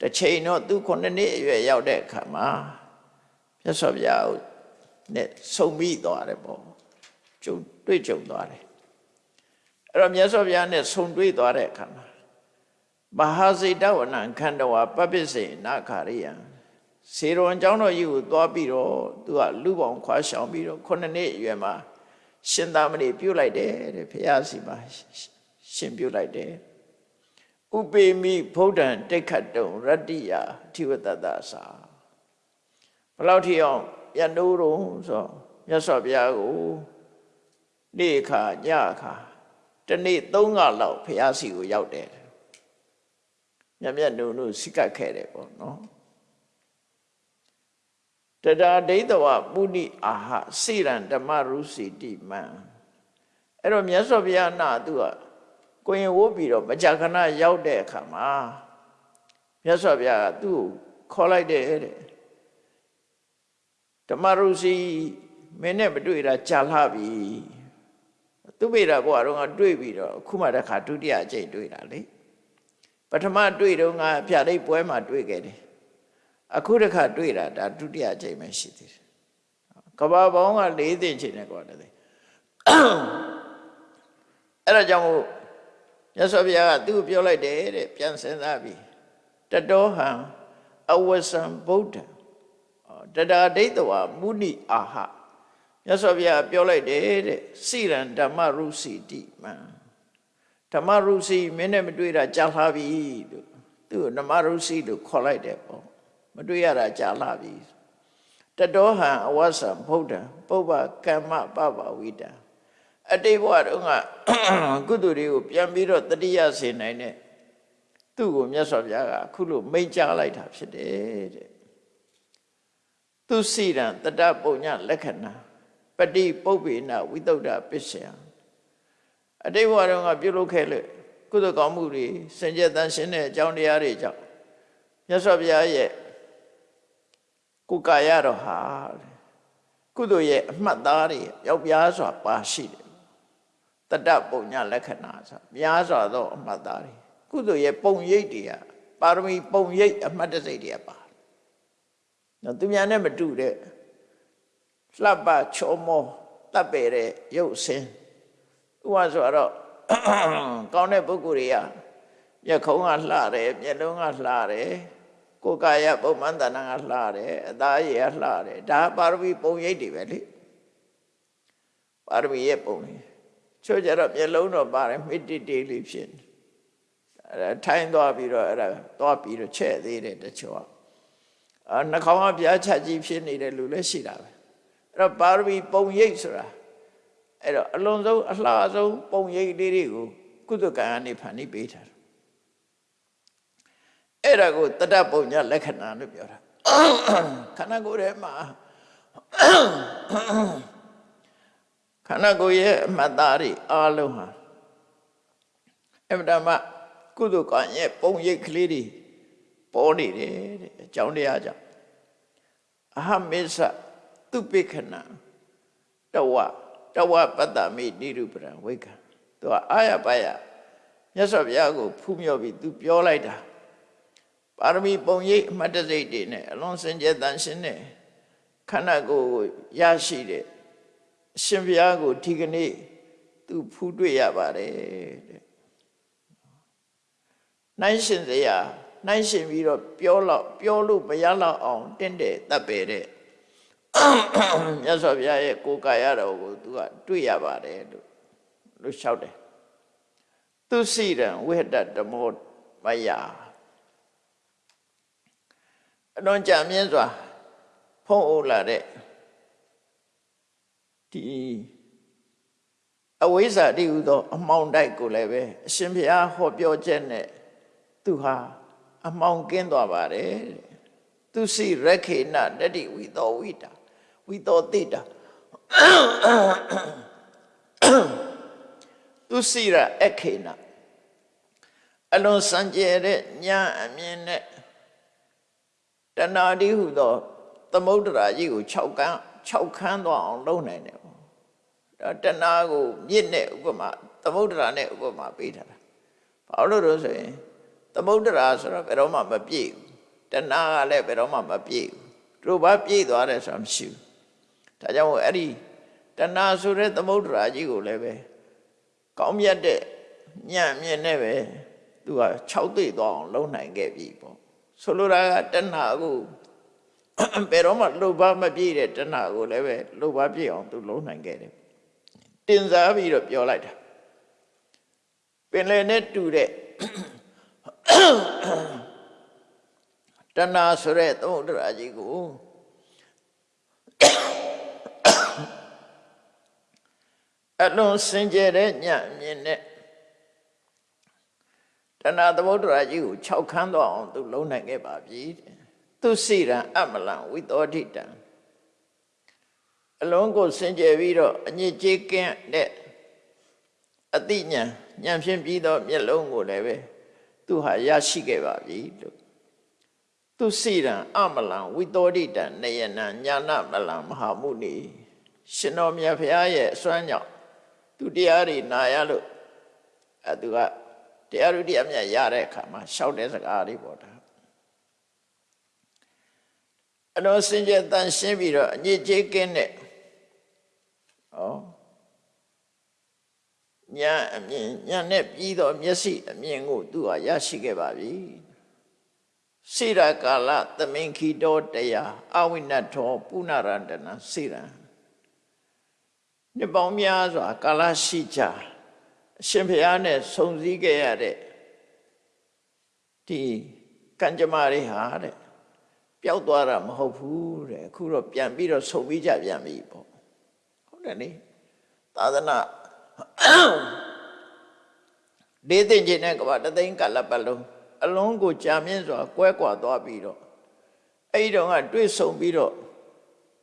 တစ်ချိန်တော့သူခုနှစ်နှစ်အရွယ်ရောက်တဲ့အခါမှာမြတ်စွာဘုရားနဲ့ဆုံပြီးသွားတယ်ပေါ့ ကျုံတွေ့ကြုံသွားတယ်အဲ့တော့မြတ်စွာဘုရားနဲ့ဆုံတွေ့သွားတဲ့အခါမှာမဟာစိတဝနံခန္ဓဝပပစ္စေနာခာရိယံစေတော်အကြောင်းတော်ကြီးကိုသွားပြီးတော့သူကလူပေါင်းခွာရှောင်ပြီးတော့ခုနှစ်နှစ်အရွယ်မှာရှင်သာမဏေပြုတ်လိုက်တယ်တဲ့ဘုရားစီမှာရှင်ပြုတ်လိုက်တယ်ဥပေမိဗုဒ္ဓံတိခတ်တုံရတ္တိယအထိဝတ္တသသာဘယ်လောက်ထိအောင်ရနိုးတော့ဆိုမြတ်စွာဘုရားကို နေ့ခါညခါတနေ့သုံးခါလောက်ဘုရားစီကိုရောက်တယ်မြတ်မြတ်နုံနုစိကတ်ခဲ့တယ်ပေါ့နော်တတာဒိဋ္ဌဝပုဏိအာဟစိရံဓမ္မရုစီတိမံအဲ့တော့မြတ်စွာဘုရားနာသူကကိုရင်ဝုတ်ပြီးတော့မကြာခဏရောက်တဲ့အခါမှာမြတ်စွာဘုရားကသူ့ကိုခေါ်လိုက်တယ်တဲ့ဓမ္မရုစီမင်းနဲ့မတွေ့တာကြာလှပြီ သူမိတာဘုရားတော့ကတွေ့ပြီးတော့ခုမှတစ်ခါဒုတိယအကြိမ်တွေ့တာလေပထမတွေ့တော့ငါဖြာဒိတ်ပွဲမှာတွေ့ခဲ့တယ်အခုတစ်ခါတွေ့တာဒါဒုတိယအကြိမ်ပဲရှိသေးတယ်ကဘာပေါင်းက၄သိန်းချိန်နဲ့ကွာတယ်အဲ့ဒါကြောင့်မို့မြတ်စွာဘုရားကသူ့ကိုပြောလိုက်တယ်တဲ့ပြန်စဉ်းစားပြီးတတောဟံအဝဆံဗုဒ္ဓတတာဒိဋ္ဌဝမုဏိအာဟ မြတ်စွာဘုရားပြောလိုက်တယ်တဲ့စိရံဓမ္မရုစီတိမံဓမ္မရုစီမင်းနဲ့မတွေ့တာကြာလှပြီလို့သူ့ကိုဓမ္မရုစီလို့ခေါ်လိုက်တယ်ပေါ့မတွေ့ရတာကြာလှပြီတတောဟံအဝဆံဗုဒ္ဓံပုပ္ပကမ္မပပဝိတံအတိတ်ဘဝတုန်းကကုသိုလ်တွေကိုပြန်ပြီးတော့တတိယစေနိုင်တဲ့သူ့ကိုမြတ်စွာဘုရားကအခုလိုမိန့်ကြားလိုက်တာဖြစ်တယ်တဲ့သူစိရန်တတပုံညလက္ခဏာ ပฏิပုပ္ပေနဝိတုဒ္ဓပစ္စယံအတိတ်ဘဝတုန်းကပြုလုပ်ခဲ့လို့ကုသိုလ်ကောင်းမှုတွေစင်ကြယ်တန်ရှင်းတဲ့အကြောင်းတရားတွေကြောင့်မြတ်စွာဘုရားရဲ့ကိုယ်ကာယတော်ဟာတဲ့ကုသိုလ်ရဲ့အမှတ်သားတွေရောက်ပြားစွာပါရှိတယ်တတပုံညလက္ခဏာဆိုများစွာသောအမှတ်သားတွေကုသိုလ်ရဲ့ပုံရိပ်တွေကပါရမီပုံရိပ်အမှတ်တစိတ်တွေကပါနော်သူများနဲ့မတူတဲ့ လှပချောမောတပ်ပေတဲ့ရုပ်ဆင်းဥပဆိုတော့ကောင်းတဲ့ပုဂ္ဂိုလ်တွေကမျက်ခုံးကလှတယ်မျက်လုံးကလှတယ်ကိုယ်ကာယပုံမှန်တဏ္ဍာကလှတယ်အသားရည်ကလှတယ်ဒါပါရမီပုံရိပ်တွေပဲလေပါရမီရဲ့ပုံရိပ်ချို့ကြတော့မျက်လုံးတော့ပါတယ်မိတိတေးလေးဖြစ်နေအဲထိုင်းသွားပြီးတော့အဲ့ဒါသွားပြီးတော့ချဲ့သေးတယ်တချို့ကအာနှာခေါင်းကပြားချကြီးဖြစ်နေတဲ့လူလည်းရှိတာပဲ အဲ့တော့ပါရမီပုံရိပ်ဆိုတာအဲ့တော့အလွန်ဆုံးအလှဆုံးပုံရိပ်လေးတွေကိုကုသကံကနေဖန်ပြီးပေးထားတယ်အဲ့ဒါကိုတတပုံညလက္ခဏာလို့ပြောတာခန္ဓာကိုယ်ထဲမှာခန္ဓာကိုယ်ရဲ့အမှတ်သားတွေအားလုံးဟာအမှန်တမ်းကုသကံရဲ့ပုံရိပ်ကလေးတွေပေါ်နေတယ်တဲ့အကြောင်းတရားကြောင့်အဟမေသ သူပိခဏတဝတဝပတ္တမိနိရုပရံဝိကံသူကအာရပါယမြတ်စွာဘုရားကိုဖူးမြော်ပြီးသူပြောလိုက်တာပါရမီပုံရိပ်အမှတ်တစိတ်တွေနဲ့အလွန်စင်ကြယ်တန်ရှင်းတဲ့ခန္ဓာကိုယ်ကိုရရှိတဲ့အရှင်ဘုရားကိုဒီကနေ့သူဖူးတွေ့ရပါတယ်တဲ့နိုင်ရှင်စရာနိုင်ရှင်ပြီးတော့ပြောတော့ပြောလို့မရတော့အောင်တင့်တယ်တပ်ပေတဲ့ မြတ်စွာဘုရားရဲ့ကိုယ်ကာယတော်ကိုသူကတွေ့ရပါတယ်လို့လို့လျှောက်တယ်သူစိရံဝိဟတဓမ္မောမယအလွန်ကြံမြင့်စွာ ဖုံးအုပ်လာတဲ့ဒီအဝိဇ္ဇာတိဟုသော အမှောင်တိုက်ကိုလည်းပဲအရှင်ဘုရားဟောပြောချက်နဲ့သူဟာအမှောင်ကင်းသွားပါတယ်သူစီရခေနတတိဝိသောဝိတာ ဝိသောတိတာသူစီရအခေနအလွန်စံကြယ်တဲ့ညာအမြင်နဲ့တဏှာတိဟုသောသမုဒ္ဒရာကြီးကို6ကန်း6ခန်းသွားအောင်လုပ်နိုင်တယ်ပေါ့ဒါတဏှာကိုမြင့်တဲ့ဥပမာသမုဒ္ဒရာနဲ့ဥပမာပေးထားတာဘာလို့လို့ဆိုရင်သမုဒ္ဒရာဆိုတော့ဘယ်တော့မှမပြည့်ဘူးတဏှာကလည်းဘယ်တော့မှမပြည့်ဘူးတို့ဘာပြည့်သွားတယ်ဆိုတာမရှိဘူး ဒါကြောင့်မို့အဲ့ဒီတဏှာဆိုတဲ့သမုဒ္ဒရာကြီးကိုလည်းပဲကောင်းမြတ်တဲ့ညံ့မြင့်နဲ့ပဲသူက6သိသွားအောင်လုံနိုင်ခဲ့ပြီပေါ့ဆိုလိုတာကတဏှာကိုဘယ်တော့မှလှုပ်ပါမပြည့်တဲ့တဏှာကိုလည်းပဲလှုပ်ပါပြည့်အောင်သူလုံနိုင်ခဲ့တယ်တင်စားပြီးတော့ပြောလိုက်တာပင်လယ်နဲ့တူတဲ့တဏှာဆိုတဲ့သမုဒ္ဒရာကြီးကို အလွန်စင်ကြယ်တဲ့ညံ့မြင်တဲ့တဏှာသမုဒ္ဒရာကြီးကို၆ခန်းတော့အောင်သူလုံးနိုင်ခဲ့ပါပြီတဲ့သူစိရန်အမလံဝိသောတိတံအလုံးကိုစင်ကြယ်ပြီးတော့အညစ်ကြေးကင်းတဲ့အတိညာဉာဏ်ဖြင့်ပြီးတော့မျက်လုံးကိုလည်းပဲသူဟာရရှိခဲ့ပါပြီလို့သူစိရန်အမလံဝိသောတိတံနေယနံညာနမလံမဟာမုနိရှင်တော်မြတ်ဖရာရဲ့အစွမ်းကြောင့် သူတရားတွေနာရလို့အဲသူကတရားဥဒိအမြတ်ရတဲ့အခါမှာရှောက်တဲ့စကားတွေပေါ့ဒါအတော်စင်ကြယ်တန်ရှင်းပြီးတော့အညစ်အကြေးကင်းတဲ့ဩညာအမြင်ညာနဲ့ပြီးတော့မျက်စိအမြင်ကိုသူဟာရရှိခဲ့ပါပြီစိရကာလသမင်ခိတောတရားအဝိနထောပုဏ္ဏရတနာစိရံ နှစ်ပေါင်းများစွာကာလရှိကြအရှင်ဘုရားနဲ့ဆုံစည်းခဲ့ရတဲ့ဒီကံကြမ္မာတွေဟာတဲ့ပျောက်သွားတာမဟုတ်ဘူးတဲ့အခုတော့ပြန်ပြီးတော့ဆုံပြီးကြပြန်ပြီပေါ့ဟုတ်တယ်လေသာသနာဒေသင်ချင်းနဲ့ကဘာတသိန်းကလပ်ပတ်လုံးအလုံးကိုကြာမြင့်စွာ ကွဲကွာသွားပြီးတော့အဲ့ဒီတော့ကတွေ့ဆုံပြီးတော့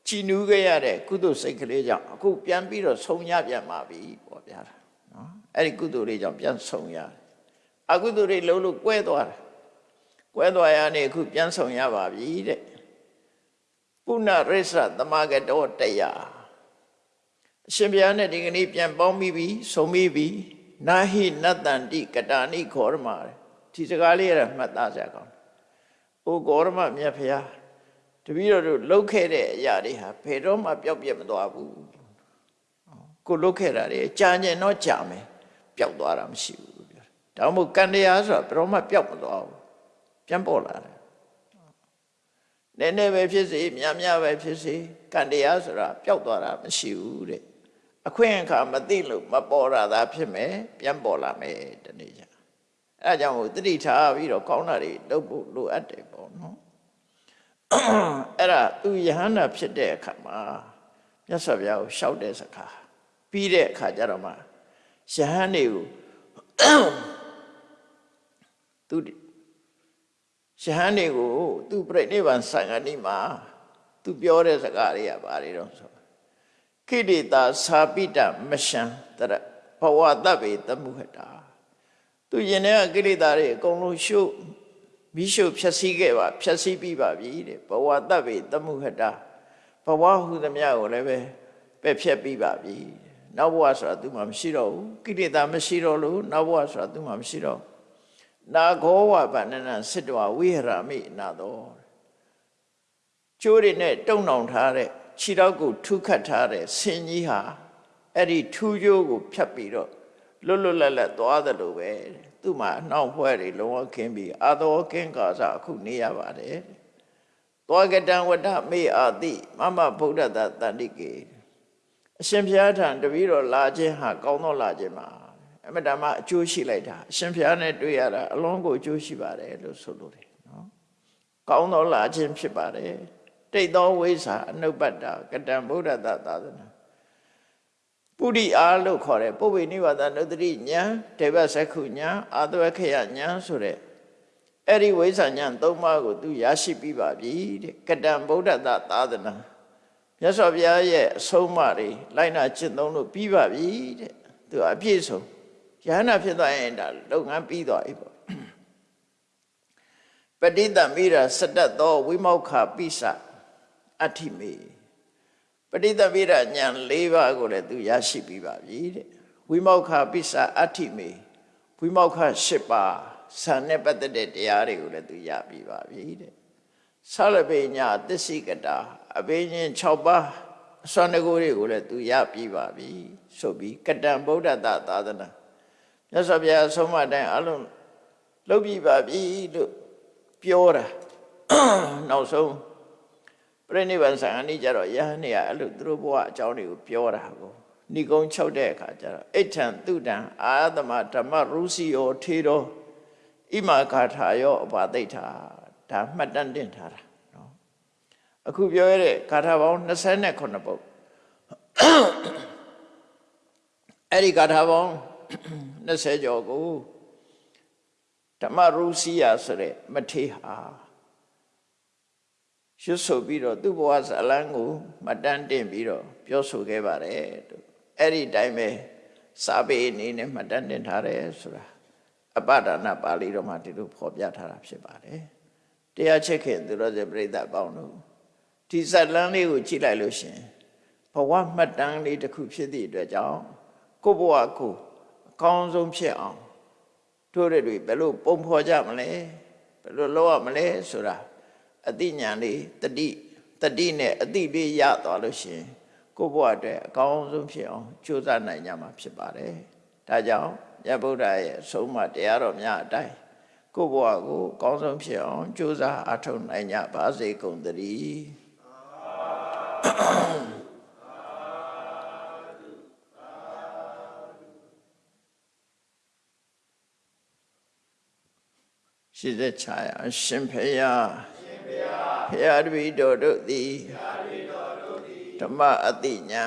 ချီနူးခဲ့ရတဲ့ကုသိုလ်စိတ်ကလေးကြောင့်အခုပြန်ပြီးတော့ဆုံရပြန်ပါပြီပေါ့ဗျာနော်အဲ့ဒီကုသိုလ်လေးကြောင့်ပြန်ဆုံရတယ်အကုသိုလ်တွေလုံးလို့ကွဲသွားတယ်ကွဲသွားရနေအခုပြန်ဆုံရပါပြီတဲ့ပုဏ္ဏရိစ္ဆသမဂတောတရားအရှင်ဘုရားနဲ့ဒီကနေ့ပြန်ပေါင်းပြီးပြီဆုံပြီးပြီနာဟိနတ္တန္တိကတာနိခောရမဒီစကားလေးရမှတ်သားကြကောင်း။အိုဂေါရမမြတ်ဖျား တပည့်တော်တို့လှုပ်ခဲ့တဲ့အရာတွေဟာဘယ်တော့မှပျောက်ပြက်မသွားဘူး။ကိုလှုပ်ခဲ့တာတွေကြာကျင်တော့ကြာမယ်ပျောက်သွားတာမရှိဘူးပြော။ဒါမှမဟုတ်ကံတရားဆိုတာဘယ်တော့မှပျောက်မသွားဘူး။ပြန်ပေါ်လာတယ်။နည်းနည်းပဲဖြစ်စေများများပဲဖြစ်စေကံတရားဆိုတာပျောက်သွားတာမရှိဘူးတဲ့အခွင့်အခါမသိလို့မပေါ်ရတာဖြစ်မယ်ပြန်ပေါ်လာမယ်တနေ့ကျအဲဒါကြောင့်မို့တတိထားပြီးတော့ကောင်းတာတွေလုပ်ဖို့လိုအပ်တယ်ပေါ့နော် အဲ့ဒါသူယဟန္တာဖြစ်တဲ့အခါမှာမြတ်စွာဘုရားကိုရှောက်တဲ့စကားပြီးတဲ့အခါကျတော့မှယဟန်တွေကိုသူယဟန်တွေကိုသူပြိဋိဘံဆံဃာနိမှာသူပြောတဲ့စကားတွေကဘာတွေတော့ဆိုခိရိတာသာပိတမရှံတရဘဝတ္တဗေတမှုဟတာသူရင်ထဲကကိလေသာတွေအကုန်လုံးရှု မိရှုဖြည့်ဆည်းခဲ့ပါဖြည့်ဆည်းပြီးပါပြီတဲ့ဘဝတ္တဗေတမှုဟတာဘဝဟုသမျှကိုလည်းပဲပယ်ဖြတ်ပြီးပါပြီနောက်ဘဝဆိုတာသူမှမရှိတော့ဘူးကိလေသာမရှိတော့လို့နောက်ဘဝဆိုတာသူမှမရှိတော့နာဂောဝဗန္နနစစ်တဝဝိဟရမိနာတော်ကျိုးတွေနဲ့တုံနှောင်ထားတဲ့ခြေတော့ကိုထုခတ်ထားတဲ့ဆင်ကြီးဟာအဲ့ဒီထူးကျိုးကိုဖြတ်ပြီးတော့ လွတ်လွတ်လပ်လပ်သွားတယ်လို့ပဲသူ့မှာအနှောင့်ဖွဲ့တွေလုံးဝခင်းပြီးအာသောကင်းကာစအခုနေရပါတယ်သောကတံဝတ္တမေအာတိမမဗုဒ္ဓတတန္တိကေအရှင်ဘုရားထံတပည့်တော်လာခြင်းဟာကောင်းသောလာခြင်းမှာအမတမအကျိုးရှိလိုက်တာအရှင်ဘုရားနဲ့တွေ့ရတာအလုံးကိုအကျိုးရှိပါတယ်လို့ဆိုလိုတယ်နော်ကောင်းသောလာခြင်းဖြစ်ပါတယ်တိတ်သောဝိဇ္ဇာအနုပတ္တကတံဗုဒ္ဓတသာသနာ ပုရိအားလို့ခေါ်တယ်ပုဗ္ဗေနိဗ္ဗာန်နုတ္တိညာဒေဝစက္ခုညာအာသဝခယညာဆိုတဲ့အဲ့ဒီဝိဇ္ဇာညာသုံးပါးကိုသူရရှိပြီးပါပြီတဲ့ကတံဗုဒ္ဓတသာသနာမြတ်စွာဘုရားရဲ့အဆုံးအမတွေလိုက်နာကျင့်သုံးလို့ပြီးပါပြီတဲ့သူအပြည့်စုံယဟနာဖြစ်သွားရင်ဒါလုပ်ငန်းပြီးသွားပြီပေါ့ပဋိသမိရာစတတ်သောဝိမောက္ခပိစအဋ္ဌိမေ ပဋိသမိရဉာဏ်၄ပါးကိုလည်းသူရရှိပြီးပါပြီတဲ့ဝိမောက္ခပိစအဋ္ဌိမေဝိမောက္ခ၈ပါးဆံနဲ့ပတ်သက်တဲ့တရားတွေကိုလည်းသူရပြီးပါပြီတဲ့ဆလပေညာသစ္စိကတာအဘိညာဉ်6ပါးအစွမ်းတကူတွေကိုလည်းသူရပြီးပါပြီဆိုပြီးကတံဗုဒ္ဓတသာသနာမြတ်စွာဘုရားဆုံးမတိုင်းအလုံးလုပ်ပြီးပါပြီလို့ပြောတာနောက်ဆုံး ပြိဋိဘံဆံအနိကြတော့ယဟန်နေကအဲ့လိုသူတို့ဘဝအကြောင်းတွေကိုပြောတာကိုဏိကုံချုပ်တဲ့အခါကျတော့အိဋ္ဌံတုတံအာသမဓမ္မရုစီယောထေရောဣမာဂါထာယောအပါသိဋ္ဌာဒါမှတ်တမ်းတင်ထားတာနော်အခုပြောရတဲ့ဂါထာပေါင်း29ပုဒ်အဲ့ဒီဂါထာပေါင်း20ကျော်ကိုဓမ္မရုစီယဆိုတဲ့မထေဟာ ရွတ်ဆိုပြီးတော့သူ့ဘဝဇလန်းကိုမတန်းတင်ပြီးတော့ပြောဆိုခဲ့ပါတယ်တို့အဲ့ဒီတိုင်းပဲစာပေအနေနဲ့မှတ်တမ်းတင်ထားတယ်ဆိုတာအပဒါနပါဠိတော်မှာဒီလိုဖော်ပြထားတာဖြစ်ပါတယ်တရားချက်ခင်သူတော်စပြိဿပေါင်းတို့ဒီဇလန်းလေးကိုကြည့်လိုက်လို့ရှင်ဘဝမှတ်တမ်းလေးတစ်ခုဖြစ်သည့်အတွက်ကြောင့်ကိုဘဝကိုအကောင်းဆုံးဖြစ်အောင်တို့တွေဘယ်လိုပုံဖော်ကြမလဲဘယ်လိုလုပ်ရမလဲဆိုတာ အတိညာလေးတတိတတိနဲ့အတိလေးရသွားလို့ရှင်ကိုယ့်ဘဝအတွက်အကောင်းဆုံးဖြစ်အောင်ကြိုးစားနိုင်ကြမှာဖြစ်ပါတယ်။ဒါကြောင့်မြတ်ဗုဒ္ဓရဲ့အဆုံးအမတရားတော်များအတိုင်းကိုယ့်ဘဝကိုအကောင်းဆုံးဖြစ်အောင်ကြိုးစားအထောက်နိုင်ကြပါစေကုန်သတည်း။ She did try. Shin Pei အရှင်ဖေယဖေယတပိတော်တို့သည်ဓမ္မအတိညာ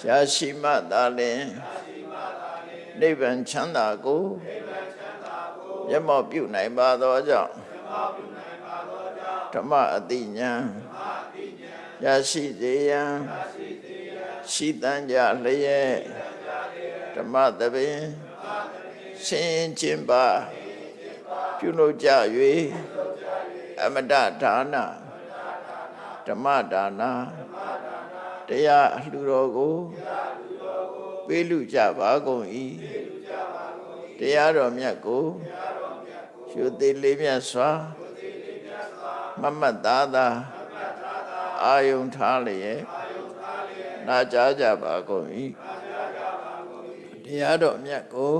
ရှားရှိမှသာလင်နိဗ္ဗာန်ချမ်းသာကိုမျက်မှောက်ပြုနိုင်ပါသောကြောင့်ဓမ္မအတိညာရရှိစေရန်ရှိတန်ကြလျက်ဓမ္မသဘင်ဆင်းခြင်းပါပြုလုပ်ကြ၍ အမတဒါနဓမ္မဒါနတရားအလှူတော်ကိုပေးလူကြပါကုန်၏တရားတော်မြတ်ကိုရှုသေးလေးမြတ်စွာမမတ်သားသာအာယုံထားလျက်နာကြားကြပါကုန်၏တရားတော်မြတ်ကို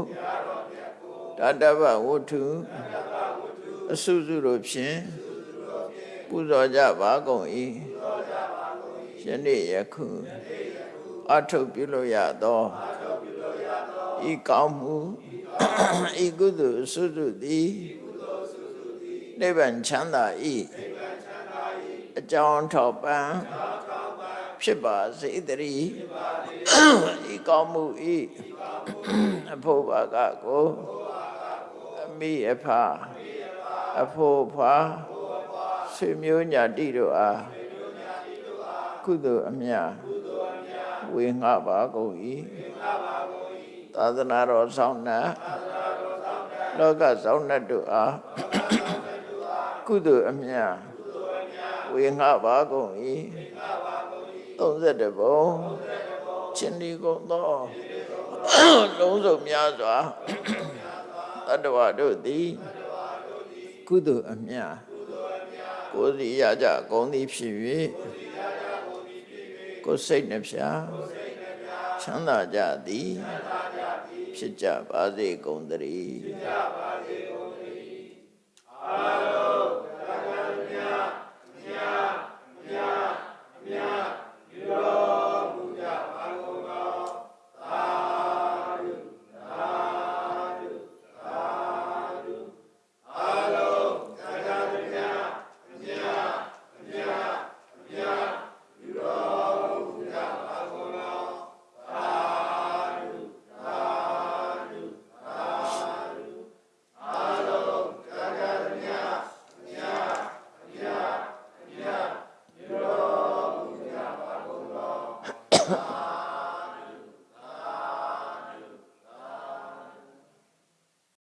တတ္တဗဝတ္ထုအစုစုတို့ဖြင့် ပူဇော်ကြပါကုန်၏ယနေ့ယခုအထုပ်ပြုလို့ရသောဤကောင်းမှုဤကုသိုလ်အစုစုသည်နိဗ္ဗာန်ချမ်းသာ၏အကြောင်းထောက်ပံ့ဖြစ်ပါစေတည်းဤကောင်းမှုဤအဖို့ဘာကကိုအမိအဖအဖို့ဖာ ဆွေမျိုးညာတိတို့အားကုသိုလ်အမြတ်ဝေငှပါကုန်၏သာသနာတော်ဆောင်နာလောကဆောင်နှတ်တို့အားကုသိုလ်အမြတ်ဝေငှပါကုန်၏31ဘုံချင်းဒီကုန်သောလုံးစုံများစွာတတ္တဝါတို့သည်ကုသိုလ်အမြတ် ကိုယ်စီရကြဂုံသည်ဖြစ်၍ကိုယ်စိတ်နှဖျားချမ်းသာကြသည်ဖြစ်ကြပါစေကုန်သတည်း